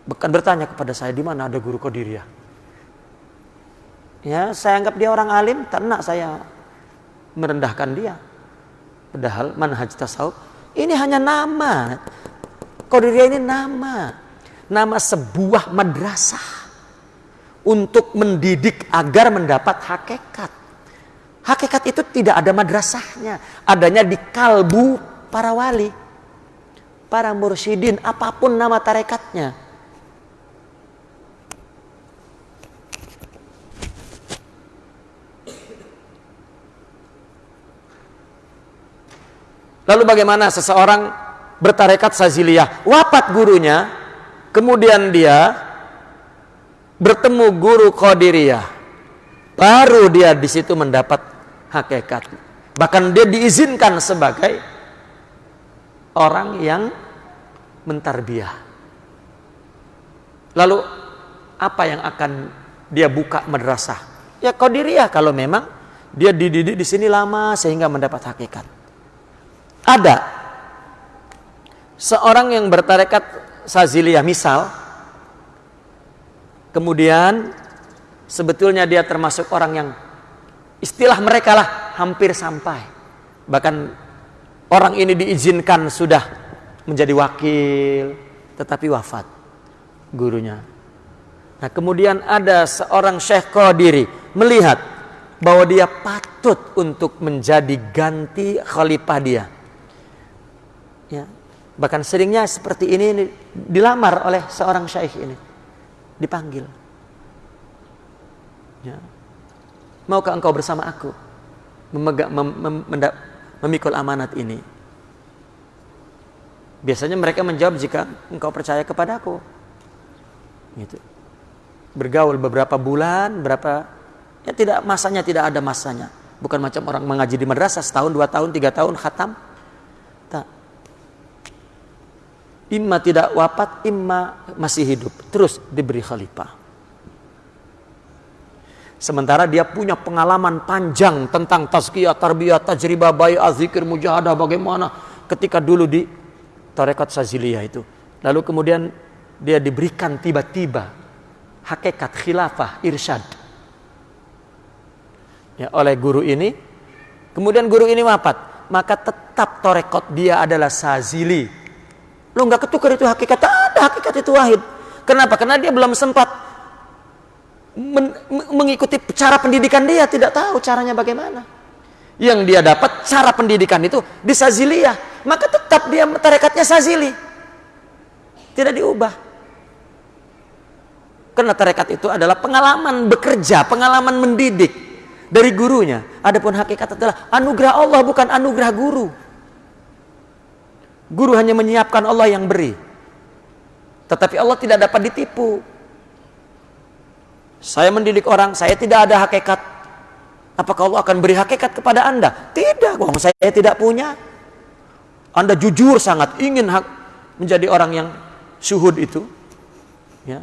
Bahkan bertanya kepada saya di mana ada guru Qadiriyah. Ya, saya anggap dia orang alim, tak nak saya merendahkan dia. Padahal manhaj tasawuf ini hanya nama. Qadiriyah ini nama. Nama sebuah madrasah untuk mendidik agar mendapat hakikat. Hakikat itu tidak ada madrasahnya, adanya di kalbu para wali, para mursyidin, apa pun nama tarekatnya. Lalu bagaimana seseorang bertarekat saziliyah, wafat gurunya, kemudian dia bertemu guru qadiriyah. Baru dia di situ mendapat hakikat. Bahkan dia diizinkan sebagai orang yang mentarbiah. Lalu apa yang akan dia buka madrasah? Ya qadiriyah kalau memang dia dididik di sini lama sehingga mendapat hakikat. Ada. Seorang yang bertarekat saziliyah misal kemudian sebetulnya dia termasuk orang yang istilah mereka lah hampir sampai. Bahkan orang ini diizinkan sudah menjadi wakil tetapi wafat gurunya. Nah kemudian ada seorang syekh qadiri melihat bahwa dia patut untuk menjadi ganti khalifah dia. Bahkan seringnya seperti ini dilamar oleh seorang syaikh ini. Dipanggil. Ya. Maukah engkau bersama aku memegang, mem, mem, mem, memikul amanat ini? Biasanya mereka menjawab jika engkau percaya kepadaku. Gitu. Bergaul beberapa bulan, berapa ya tidak masanya tidak ada masanya. Bukan macam orang mengaji di madrasah setahun, dua tahun, tiga tahun khatam. Imma tidak wafat, imma masih hidup. Terus diberi khalifah. Sementara dia punya pengalaman panjang tentang tazkiyah, tarbiyah, tajribah, bayi, azikir, mujahadah, bagaimana ketika dulu di tarekat Saziliyah itu. Lalu kemudian dia diberikan tiba-tiba hakikat khilafah, irsyad. Ya, oleh guru ini. Kemudian guru ini wafat. maka tetap torekot dia adalah sazili. Lo nggak ketukar itu hakikat, ada hakikat itu wahid. Kenapa? Karena dia belum sempat men mengikuti cara pendidikan dia, tidak tahu caranya bagaimana. Yang dia dapat cara pendidikan itu di saziliyah, maka tetap dia tarekatnya sazili. Tidak diubah. Karena tarekat itu adalah pengalaman bekerja, pengalaman mendidik dari gurunya. Adapun hakikat adalah anugerah Allah bukan anugerah guru. Guru hanya menyiapkan Allah yang beri. Tetapi Allah tidak dapat ditipu. Saya mendidik orang, saya tidak ada hakikat. Apakah Allah akan beri hakikat kepada Anda? Tidak, wong saya tidak punya. Anda jujur sangat ingin hak menjadi orang yang syuhud itu. Ya.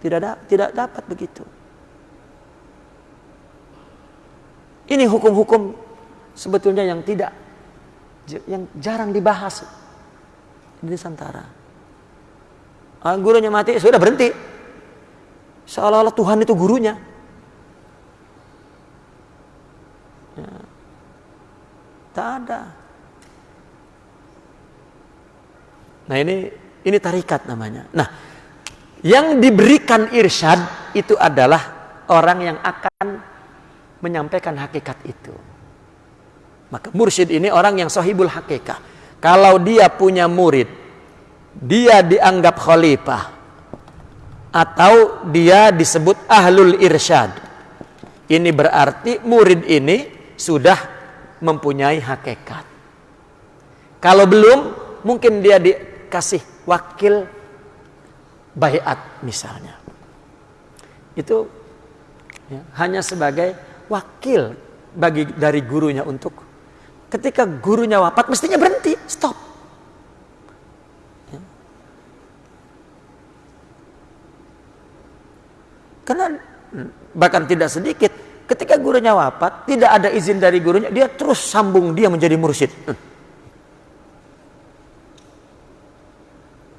Tidak da tidak dapat begitu. Ini hukum-hukum sebetulnya yang tidak yang jarang dibahas di Nusantara. Ah, gurunya mati sudah berhenti. Seolah-olah Tuhan itu gurunya. Ya. Tak ada. Nah ini ini tarikat namanya. Nah, yang diberikan irsyad itu adalah orang yang akan menyampaikan hakikat itu. Maka mursyid ini orang yang sahibul hakikah. Kalau dia punya murid, dia dianggap khalifah atau dia disebut ahlul irsyad. Ini berarti murid ini sudah mempunyai hakikat. Kalau belum, mungkin dia dikasih wakil bayat misalnya. Itu ya, hanya sebagai wakil bagi dari gurunya untuk ketika gurunya wafat mestinya berhenti, stop. Ya. Karena bahkan tidak sedikit ketika gurunya wafat tidak ada izin dari gurunya dia terus sambung dia menjadi mursyid.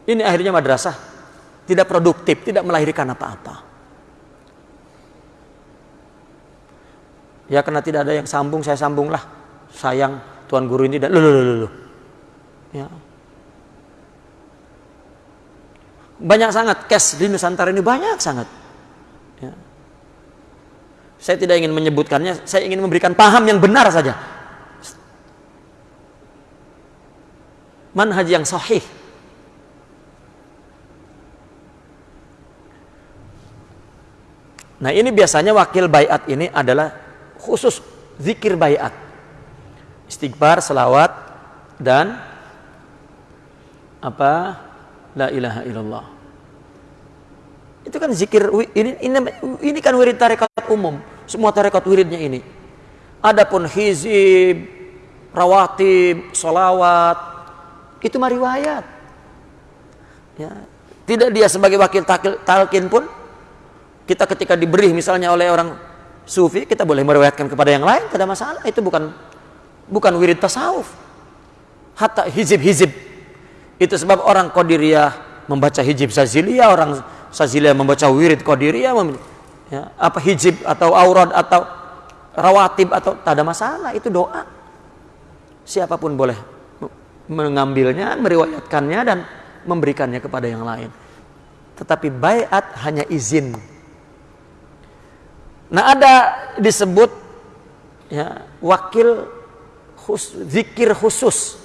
Ini akhirnya madrasah tidak produktif, tidak melahirkan apa-apa. Ya karena tidak ada yang sambung, saya sambunglah. Sayang tuan guru ini dan lulu lulu. Ya. Banyak sangat cash di Nusantara ini banyak sangat. Ya. Saya tidak ingin menyebutkannya, saya ingin memberikan paham yang benar saja. Manhaj yang sahih Nah ini biasanya wakil bayat ini adalah khusus zikir bayat. Istighfar, selawat, dan apa? La ilaha illallah. Itu kan zikir, ini, ini, ini kan wirid tarekat umum. Semua tarekat wiridnya ini. Adapun hizib, rawatib, solawat, itu mah riwayat. Ya. Tidak dia sebagai wakil talkin pun kita ketika diberi misalnya oleh orang sufi, kita boleh meriwayatkan kepada yang lain, tidak masalah. Itu bukan bukan wirid tasawuf. Hatta hizib-hizib. Itu sebab orang Qadiriyah membaca hizib Saziliyah, orang Saziliyah membaca wirid Qadiriyah, ya, apa hizib atau aurad atau rawatib atau tak ada masalah, itu doa. Siapa pun boleh mengambilnya, meriwayatkannya dan memberikannya kepada yang lain. Tetapi bayat hanya izin Nah ada disebut ya, wakil khus, zikir khusus.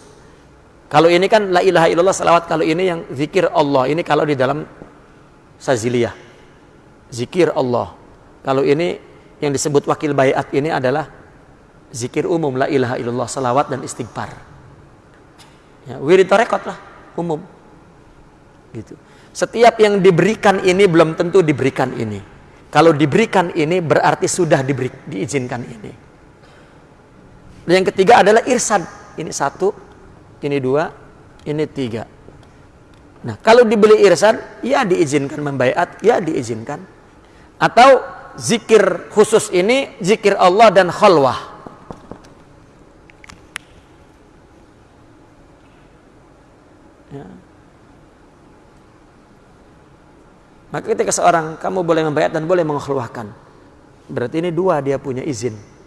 Kalau ini kan la ilaha illallah salawat kalau ini yang zikir Allah. Ini kalau di dalam saziliyah. Zikir Allah. Kalau ini yang disebut wakil bayat ini adalah zikir umum la ilaha illallah salawat dan istighfar. Ya, wirid tarekat lah umum. Gitu. Setiap yang diberikan ini belum tentu diberikan ini. Kalau diberikan ini berarti sudah diberi, diizinkan ini. Dan yang ketiga adalah irsad. Ini satu, ini dua, ini tiga. Nah, kalau dibeli irsad, ya diizinkan membaiat, ya diizinkan. Atau zikir khusus ini, zikir Allah dan khalwah. Ya. Maka ketika seorang kamu boleh membayar dan boleh mengeluarkan. Berarti ini dua dia punya izin.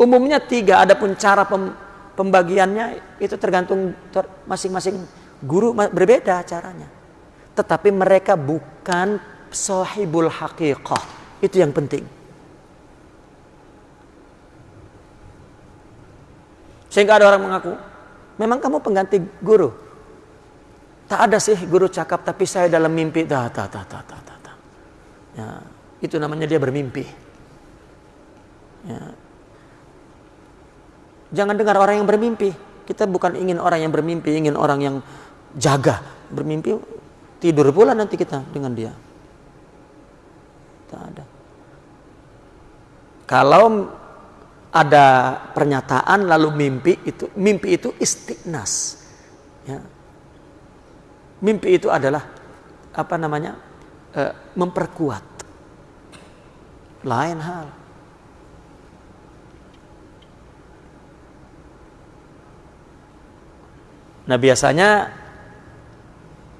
Umumnya tiga, adapun cara pem, pembagiannya itu tergantung masing-masing guru berbeda caranya. Tetapi mereka bukan sahibul haqiqah. Itu yang penting. Sehingga ada orang mengaku, memang kamu pengganti guru. Tak ada sih guru cakap, tapi saya dalam mimpi. Ta, ta, ta, ta, ta, ta. Ya, itu namanya dia bermimpi. Ya, Jangan dengar orang yang bermimpi. Kita bukan ingin orang yang bermimpi, ingin orang yang jaga. Bermimpi tidur pula nanti kita dengan dia. Tak ada. Kalau ada pernyataan lalu mimpi itu mimpi itu istiqnas. Ya. Mimpi itu adalah apa namanya? E, memperkuat. Lain hal. Nah biasanya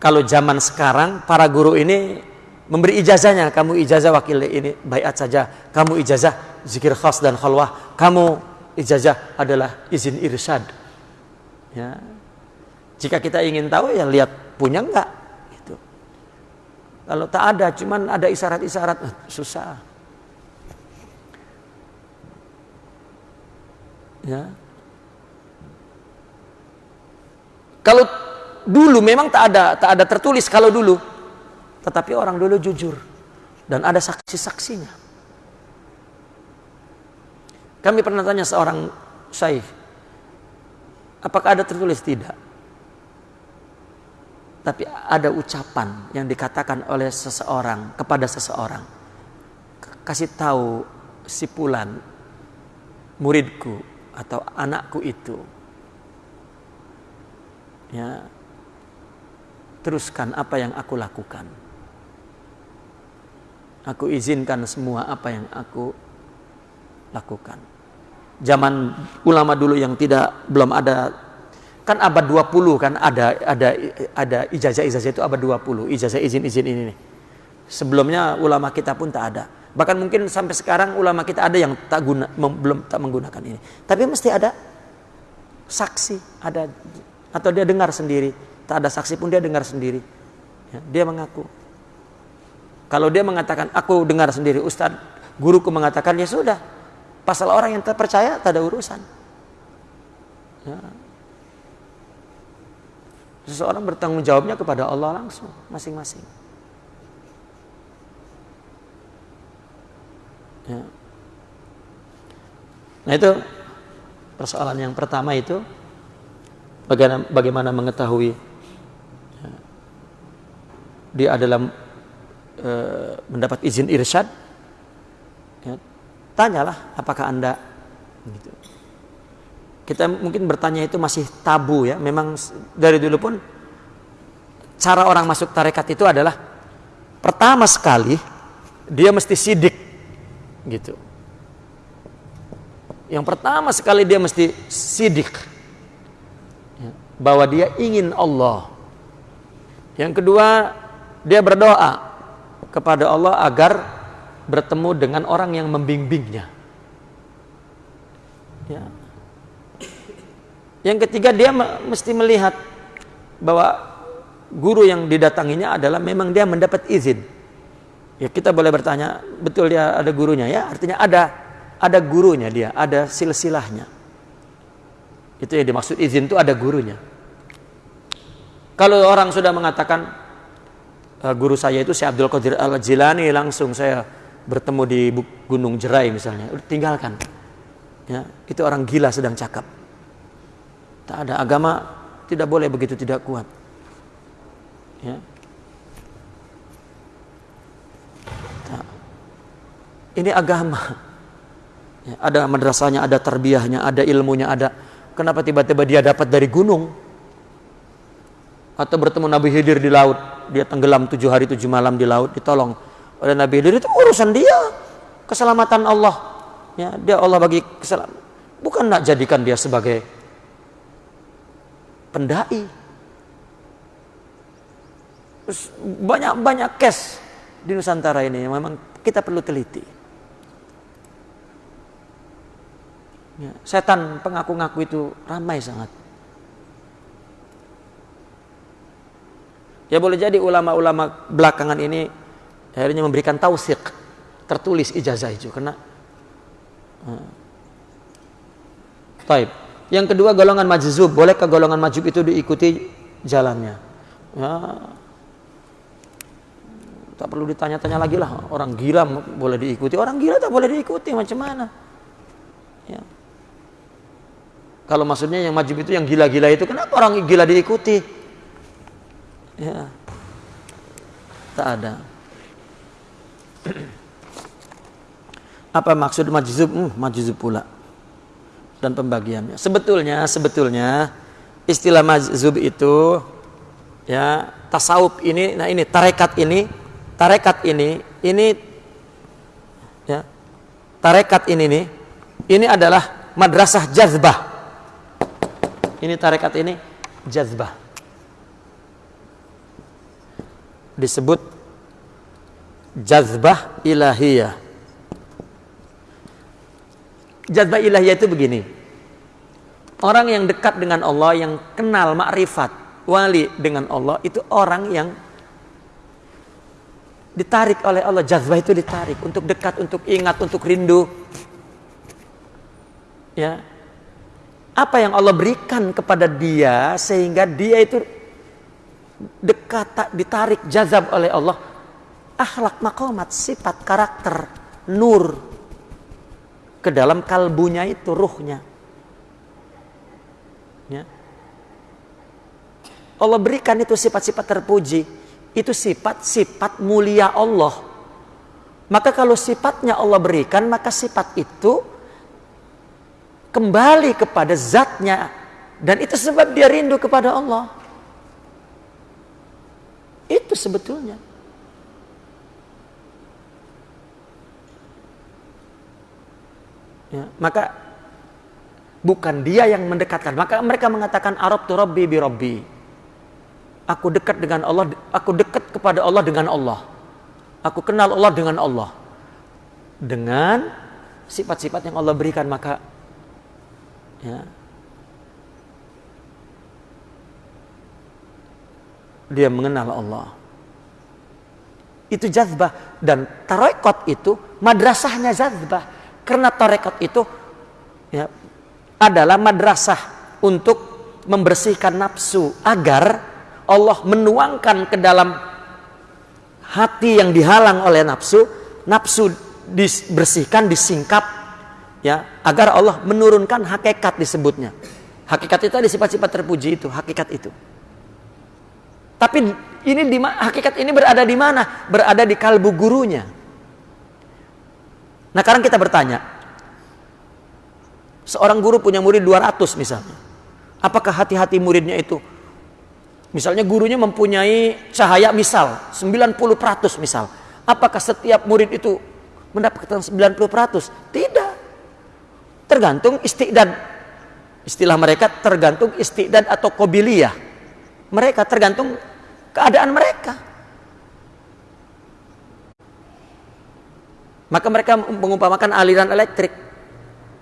kalau zaman sekarang para guru ini memberi ijazahnya. Kamu ijazah wakil ini bayat saja. Kamu ijazah zikir khas dan khalwah. Kamu ijazah adalah izin irsyad. Ya. Jika kita ingin tahu ya lihat punya enggak. Gitu. Kalau tak ada, cuman ada isyarat-isyarat, eh, susah. Ya. Kalau dulu memang tak ada tak ada tertulis kalau dulu. Tetapi orang dulu jujur dan ada saksi-saksinya. Kami pernah tanya seorang syekh, apakah ada tertulis? Tidak. Tapi ada ucapan yang dikatakan oleh seseorang kepada seseorang. Kasih tahu si pulan muridku atau anakku itu ya teruskan apa yang aku lakukan. Aku izinkan semua apa yang aku lakukan. Zaman ulama dulu yang tidak belum ada kan abad 20 kan ada ada ada ijazah-ijazah itu abad 20 ijazah izin-izin ini nih. sebelumnya ulama kita pun tak ada. Bahkan mungkin sampai sekarang ulama kita ada yang tak guna belum tak menggunakan ini. Tapi mesti ada saksi ada atau dia dengar sendiri. Tak ada saksi pun dia dengar sendiri. Ya, dia mengaku. Kalau dia mengatakan aku dengar sendiri Ustadz guruku mengatakan ya sudah. Pasal orang yang terpercaya tak ada urusan. Ya. seseorang bertanggung jawabnya kepada Allah langsung masing-masing. Ya. nah itu persoalan yang pertama itu bagaimana, bagaimana mengetahui? Ya, dia adalah e, mendapat izin irsyad. Ya, tanyalah apakah anda gitu. kita mungkin bertanya itu masih tabu ya. Memang dari dulu pun cara orang masuk tarekat itu adalah pertama sekali dia mesti sidik gitu. Yang pertama sekali dia mesti sidik bahwa dia ingin Allah. Yang kedua, dia berdoa kepada Allah agar bertemu dengan orang yang membimbingnya. Ya. Yang ketiga, dia mesti melihat bahwa guru yang didatanginya adalah memang dia mendapat izin. Ya kita boleh bertanya, betul dia ada gurunya ya? Artinya ada ada gurunya dia, ada silsilahnya. Itu yang dimaksud izin itu ada gurunya. Kalau orang sudah mengatakan uh, guru saya itu Syekh Abdul Qadir Al Jilani langsung saya bertemu di Gunung Jerai misalnya, tinggalkan. Ya, itu orang gila sedang cakap. Tak ada agama tidak boleh begitu tidak kuat. Ya. Tak. Ini agama. Ya, ada madrasahnya, ada terbiahnya, ada ilmunya, ada. Kenapa tiba-tiba dia dapat dari gunung? Atau bertemu Nabi Khidir di laut. Dia tenggelam tujuh hari tujuh malam di laut ditolong. Oleh Nabi Khidir itu urusan dia. Keselamatan Allah. Ya dia Allah bagi keselamatan bukan nak jadikan dia sebagai pendai. Terus banyak banyak case di Nusantara ini memang kita perlu teliti. Ya, setan pengaku-ngaku itu ramai sangat. Ya boleh jadi ulama-ulama belakangan ini akhirnya memberikan tausik tertulis ijazah itu karena uh, Taib. Yang kedua golongan majzub, bolehkah golongan majzub itu diikuti jalannya? Ya, tak perlu ditanya-tanya lagi lah. Orang gila boleh diikuti, orang gila tak boleh diikuti macam mana? Ya. Kalau maksudnya yang majzub itu yang gila-gila itu, kenapa orang gila diikuti? Ya, tak ada. Apa maksud majzub? Hmm, majzub pula dan pembagiannya. Sebetulnya, sebetulnya istilah mazhub itu ya tasawuf ini, nah ini tarekat ini, tarekat ini, ini ya tarekat ini nih, ini adalah madrasah jazbah. Ini tarekat ini jazbah. Disebut jazbah ilahiyah jazbah ilahiyah itu begini. Orang yang dekat dengan Allah, yang kenal makrifat, wali dengan Allah, itu orang yang ditarik oleh Allah. Jazbah itu ditarik untuk dekat, untuk ingat, untuk rindu. Ya. Apa yang Allah berikan kepada dia sehingga dia itu dekat, ditarik, jazab oleh Allah. Akhlak makomat, sifat, karakter, nur, ke dalam kalbunya itu ruhnya. Ya. Allah berikan itu sifat-sifat terpuji. Itu sifat-sifat mulia Allah. Maka kalau sifatnya Allah berikan, maka sifat itu kembali kepada zatnya. Dan itu sebab dia rindu kepada Allah. Itu sebetulnya. Ya, maka bukan dia yang mendekatkan. Maka mereka mengatakan Arab tu Rabbi bi Rabbi. Aku dekat dengan Allah, aku dekat kepada Allah dengan Allah. Aku kenal Allah dengan Allah. Dengan sifat-sifat yang Allah berikan maka ya, dia mengenal Allah. Itu jazbah dan tarekot itu madrasahnya jazbah karena tarekat itu ya, adalah madrasah untuk membersihkan nafsu agar Allah menuangkan ke dalam hati yang dihalang oleh nafsu, nafsu dibersihkan, disingkap ya, agar Allah menurunkan hakikat disebutnya. Hakikat itu ada sifat-sifat terpuji itu, hakikat itu. Tapi ini di hakikat ini berada di mana? Berada di kalbu gurunya. Nah sekarang kita bertanya, seorang guru punya murid 200 misalnya. Apakah hati-hati muridnya itu? Misalnya gurunya mempunyai cahaya misal 90% misal. Apakah setiap murid itu mendapatkan 90%? Tidak. Tergantung istidad. Istilah mereka tergantung istidad atau kobiliyah. Mereka tergantung keadaan mereka. Maka mereka mengumpamakan aliran elektrik.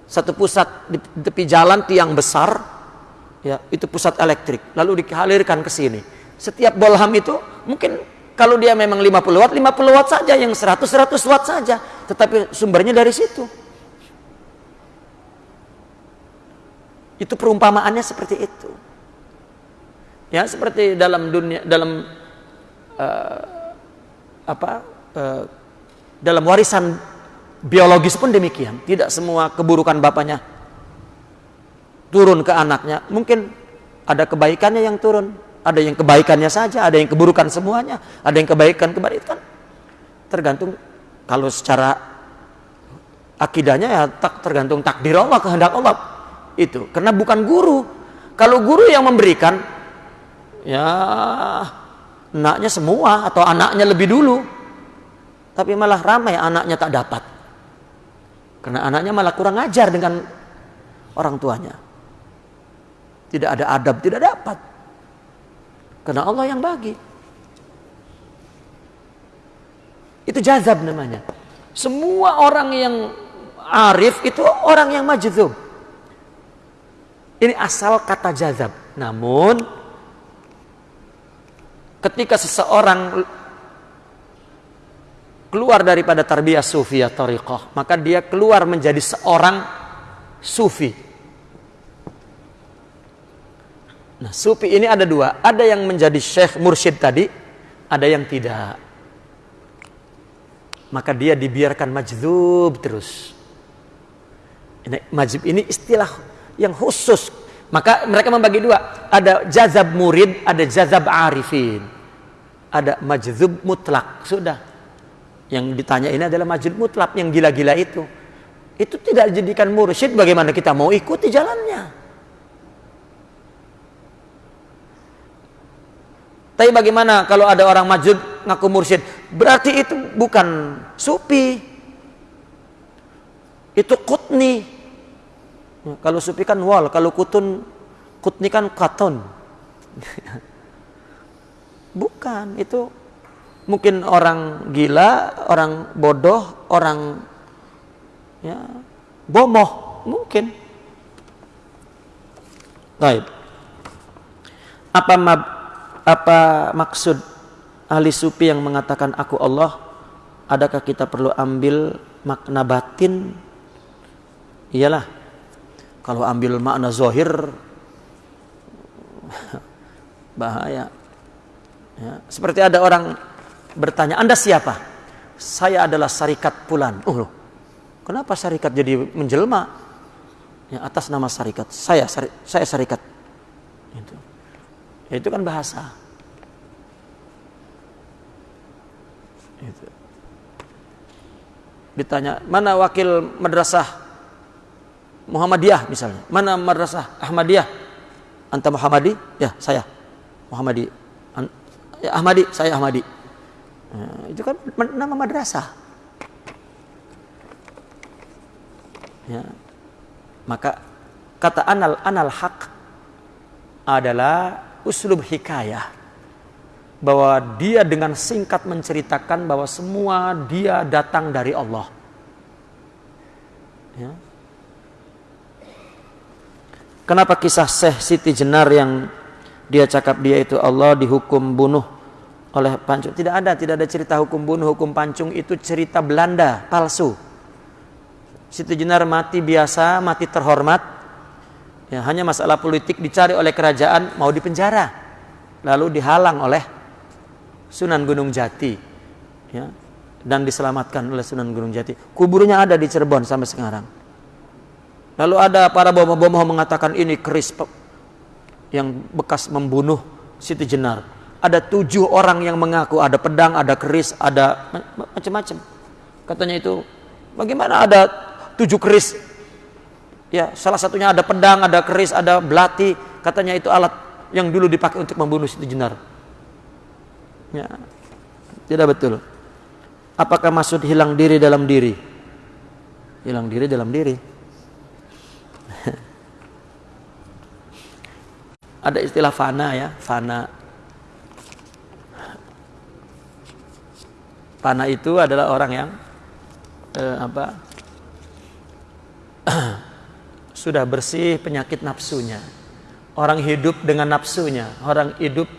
Satu pusat di tepi jalan tiang besar, ya itu pusat elektrik. Lalu dihalirkan ke sini. Setiap bolham itu mungkin kalau dia memang 50 watt, 50 watt saja, yang 100 100 watt saja, tetapi sumbernya dari situ. Itu perumpamaannya seperti itu. Ya, seperti dalam dunia dalam uh, apa uh, dalam warisan biologis pun demikian. Tidak semua keburukan bapaknya turun ke anaknya. Mungkin ada kebaikannya yang turun. Ada yang kebaikannya saja, ada yang keburukan semuanya. Ada yang kebaikan kebaikan. Tergantung kalau secara akidahnya ya tak tergantung takdir Allah, kehendak Allah. Itu. Karena bukan guru. Kalau guru yang memberikan ya anaknya semua atau anaknya lebih dulu tapi malah ramai anaknya tak dapat. Karena anaknya malah kurang ajar dengan orang tuanya. Tidak ada adab, tidak dapat. Karena Allah yang bagi. Itu jazab namanya. Semua orang yang arif itu orang yang majzub. Ini asal kata jazab. Namun ketika seseorang keluar daripada tarbiyah sufi ya tariqah, maka dia keluar menjadi seorang sufi. Nah, sufi ini ada dua. Ada yang menjadi syekh mursyid tadi, ada yang tidak. Maka dia dibiarkan majzub terus. Ini, majzub ini istilah yang khusus. Maka mereka membagi dua. Ada jazab murid, ada jazab arifin. Ada majzub mutlak. Sudah. Yang ditanya ini adalah majzub mutlak yang gila-gila itu. Itu tidak dijadikan mursyid bagaimana kita mau ikuti jalannya. Tapi bagaimana kalau ada orang majud ngaku mursyid? Berarti itu bukan supi. Itu kutni. Kalau supi kan wal, kalau kutun kutni kan katon. bukan, itu mungkin orang gila, orang bodoh, orang ya bomoh, mungkin. Baik. Apa mab apa maksud ahli sufi yang mengatakan aku Allah? Adakah kita perlu ambil makna batin? Iyalah. Kalau ambil makna zohir bahaya. Ya. Seperti ada orang bertanya, Anda siapa? Saya adalah syarikat pulan. Oh, kenapa syarikat jadi menjelma? Ya, atas nama syarikat. Saya saya syarikat. Itu. Ya, itu kan bahasa. Itu. Ditanya, mana wakil madrasah Muhammadiyah misalnya? Mana madrasah Ahmadiyah? Anta Muhammadi? Ya, saya. Muhammadi. Ya, Ahmadi, saya Ahmadi. Nah, itu kan nama madrasah. Ya. Maka kata anal anal hak adalah uslub hikayah bahwa dia dengan singkat menceritakan bahwa semua dia datang dari Allah. Ya. Kenapa kisah Syekh Siti Jenar yang dia cakap dia itu Allah dihukum bunuh oleh pancung? Tidak ada, tidak ada cerita hukum bunuh, hukum pancung itu cerita Belanda, palsu. Siti Jenar mati biasa, mati terhormat, Ya, hanya masalah politik dicari oleh kerajaan mau dipenjara. Lalu dihalang oleh Sunan Gunung Jati. Ya, dan diselamatkan oleh Sunan Gunung Jati. Kuburnya ada di Cirebon sampai sekarang. Lalu ada para bomoh-bomoh mengatakan ini keris yang bekas membunuh Siti Jenar. Ada tujuh orang yang mengaku ada pedang, ada keris, ada macam-macam. Katanya itu, bagaimana ada tujuh keris Ya, salah satunya ada pedang, ada keris, ada belati. Katanya itu alat yang dulu dipakai untuk membunuh Siti Jenar. Ya, tidak betul. Apakah maksud hilang diri dalam diri? Hilang diri dalam diri. Ada istilah fana ya, fana. Fana itu adalah orang yang eh, apa? sudah bersih penyakit nafsunya. Orang hidup dengan nafsunya, orang hidup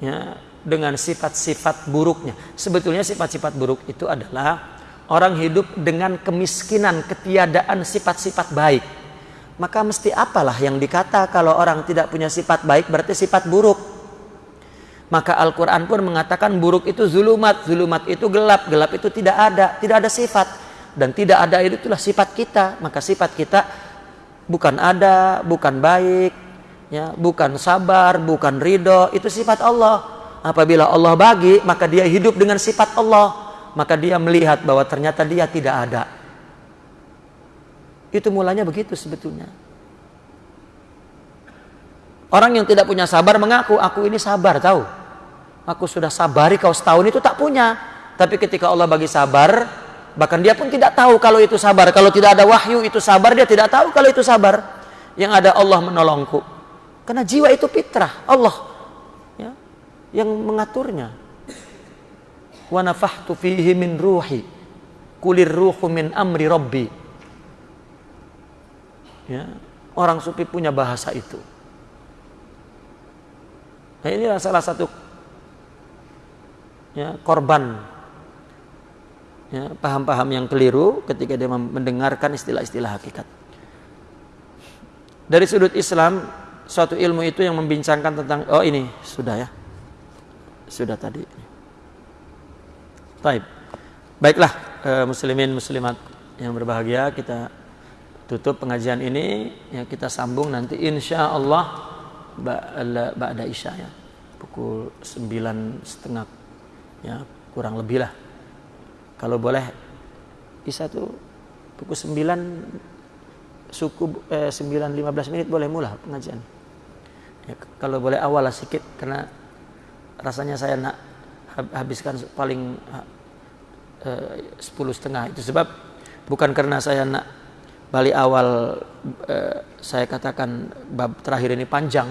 ya, dengan sifat-sifat buruknya. Sebetulnya sifat-sifat buruk itu adalah orang hidup dengan kemiskinan, ketiadaan sifat-sifat baik. Maka mesti apalah yang dikata kalau orang tidak punya sifat baik berarti sifat buruk. Maka Al-Quran pun mengatakan buruk itu zulumat, zulumat itu gelap, gelap itu tidak ada, tidak ada sifat. Dan tidak ada itu itulah sifat kita. Maka sifat kita bukan ada bukan baik ya bukan sabar bukan ridho itu sifat Allah. Apabila Allah bagi maka dia hidup dengan sifat Allah. Maka dia melihat bahwa ternyata dia tidak ada itu mulanya begitu sebetulnya orang yang tidak punya sabar mengaku aku ini sabar tahu aku sudah sabari kau setahun itu tak punya tapi ketika Allah bagi sabar Bahkan dia pun tidak tahu kalau itu sabar. Kalau tidak ada wahyu itu sabar, dia tidak tahu kalau itu sabar. Yang ada Allah menolongku. Karena jiwa itu fitrah, Allah ya, yang mengaturnya. Wa nafahtu min ruhi. Kulir ruhu min amri rabbi. Ya. orang sufi punya bahasa itu. Nah ini salah satu ya, korban ya, paham-paham yang keliru ketika dia mendengarkan istilah-istilah hakikat. Dari sudut Islam, suatu ilmu itu yang membincangkan tentang oh ini sudah ya. Sudah tadi. Baik. Baiklah eh, muslimin muslimat yang berbahagia kita tutup pengajian ini ya kita sambung nanti insya Allah ba'da isya ya. Pukul sembilan setengah ya kurang lebih lah. Kalau boleh isya tuh pukul sembilan suku eh, sembilan lima belas menit boleh mulai pengajian. Ya, kalau boleh awal lah sedikit karena rasanya saya nak habiskan paling eh, sepuluh setengah itu. Sebab bukan karena saya nak balik awal eh, saya katakan bab terakhir ini panjang.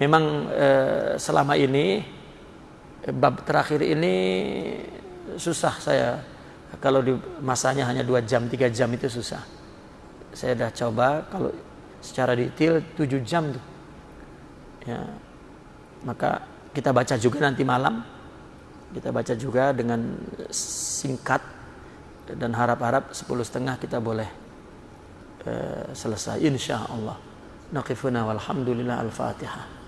Memang eh, selama ini bab terakhir ini susah saya kalau di masanya hanya dua jam tiga jam itu susah. Saya sudah coba kalau secara detail tujuh jam tuh. Ya. Maka kita baca juga nanti malam. Kita baca juga dengan singkat dan harap-harap sepuluh setengah kita boleh uh, selesai insya Allah. Naqifuna walhamdulillah al-fatihah.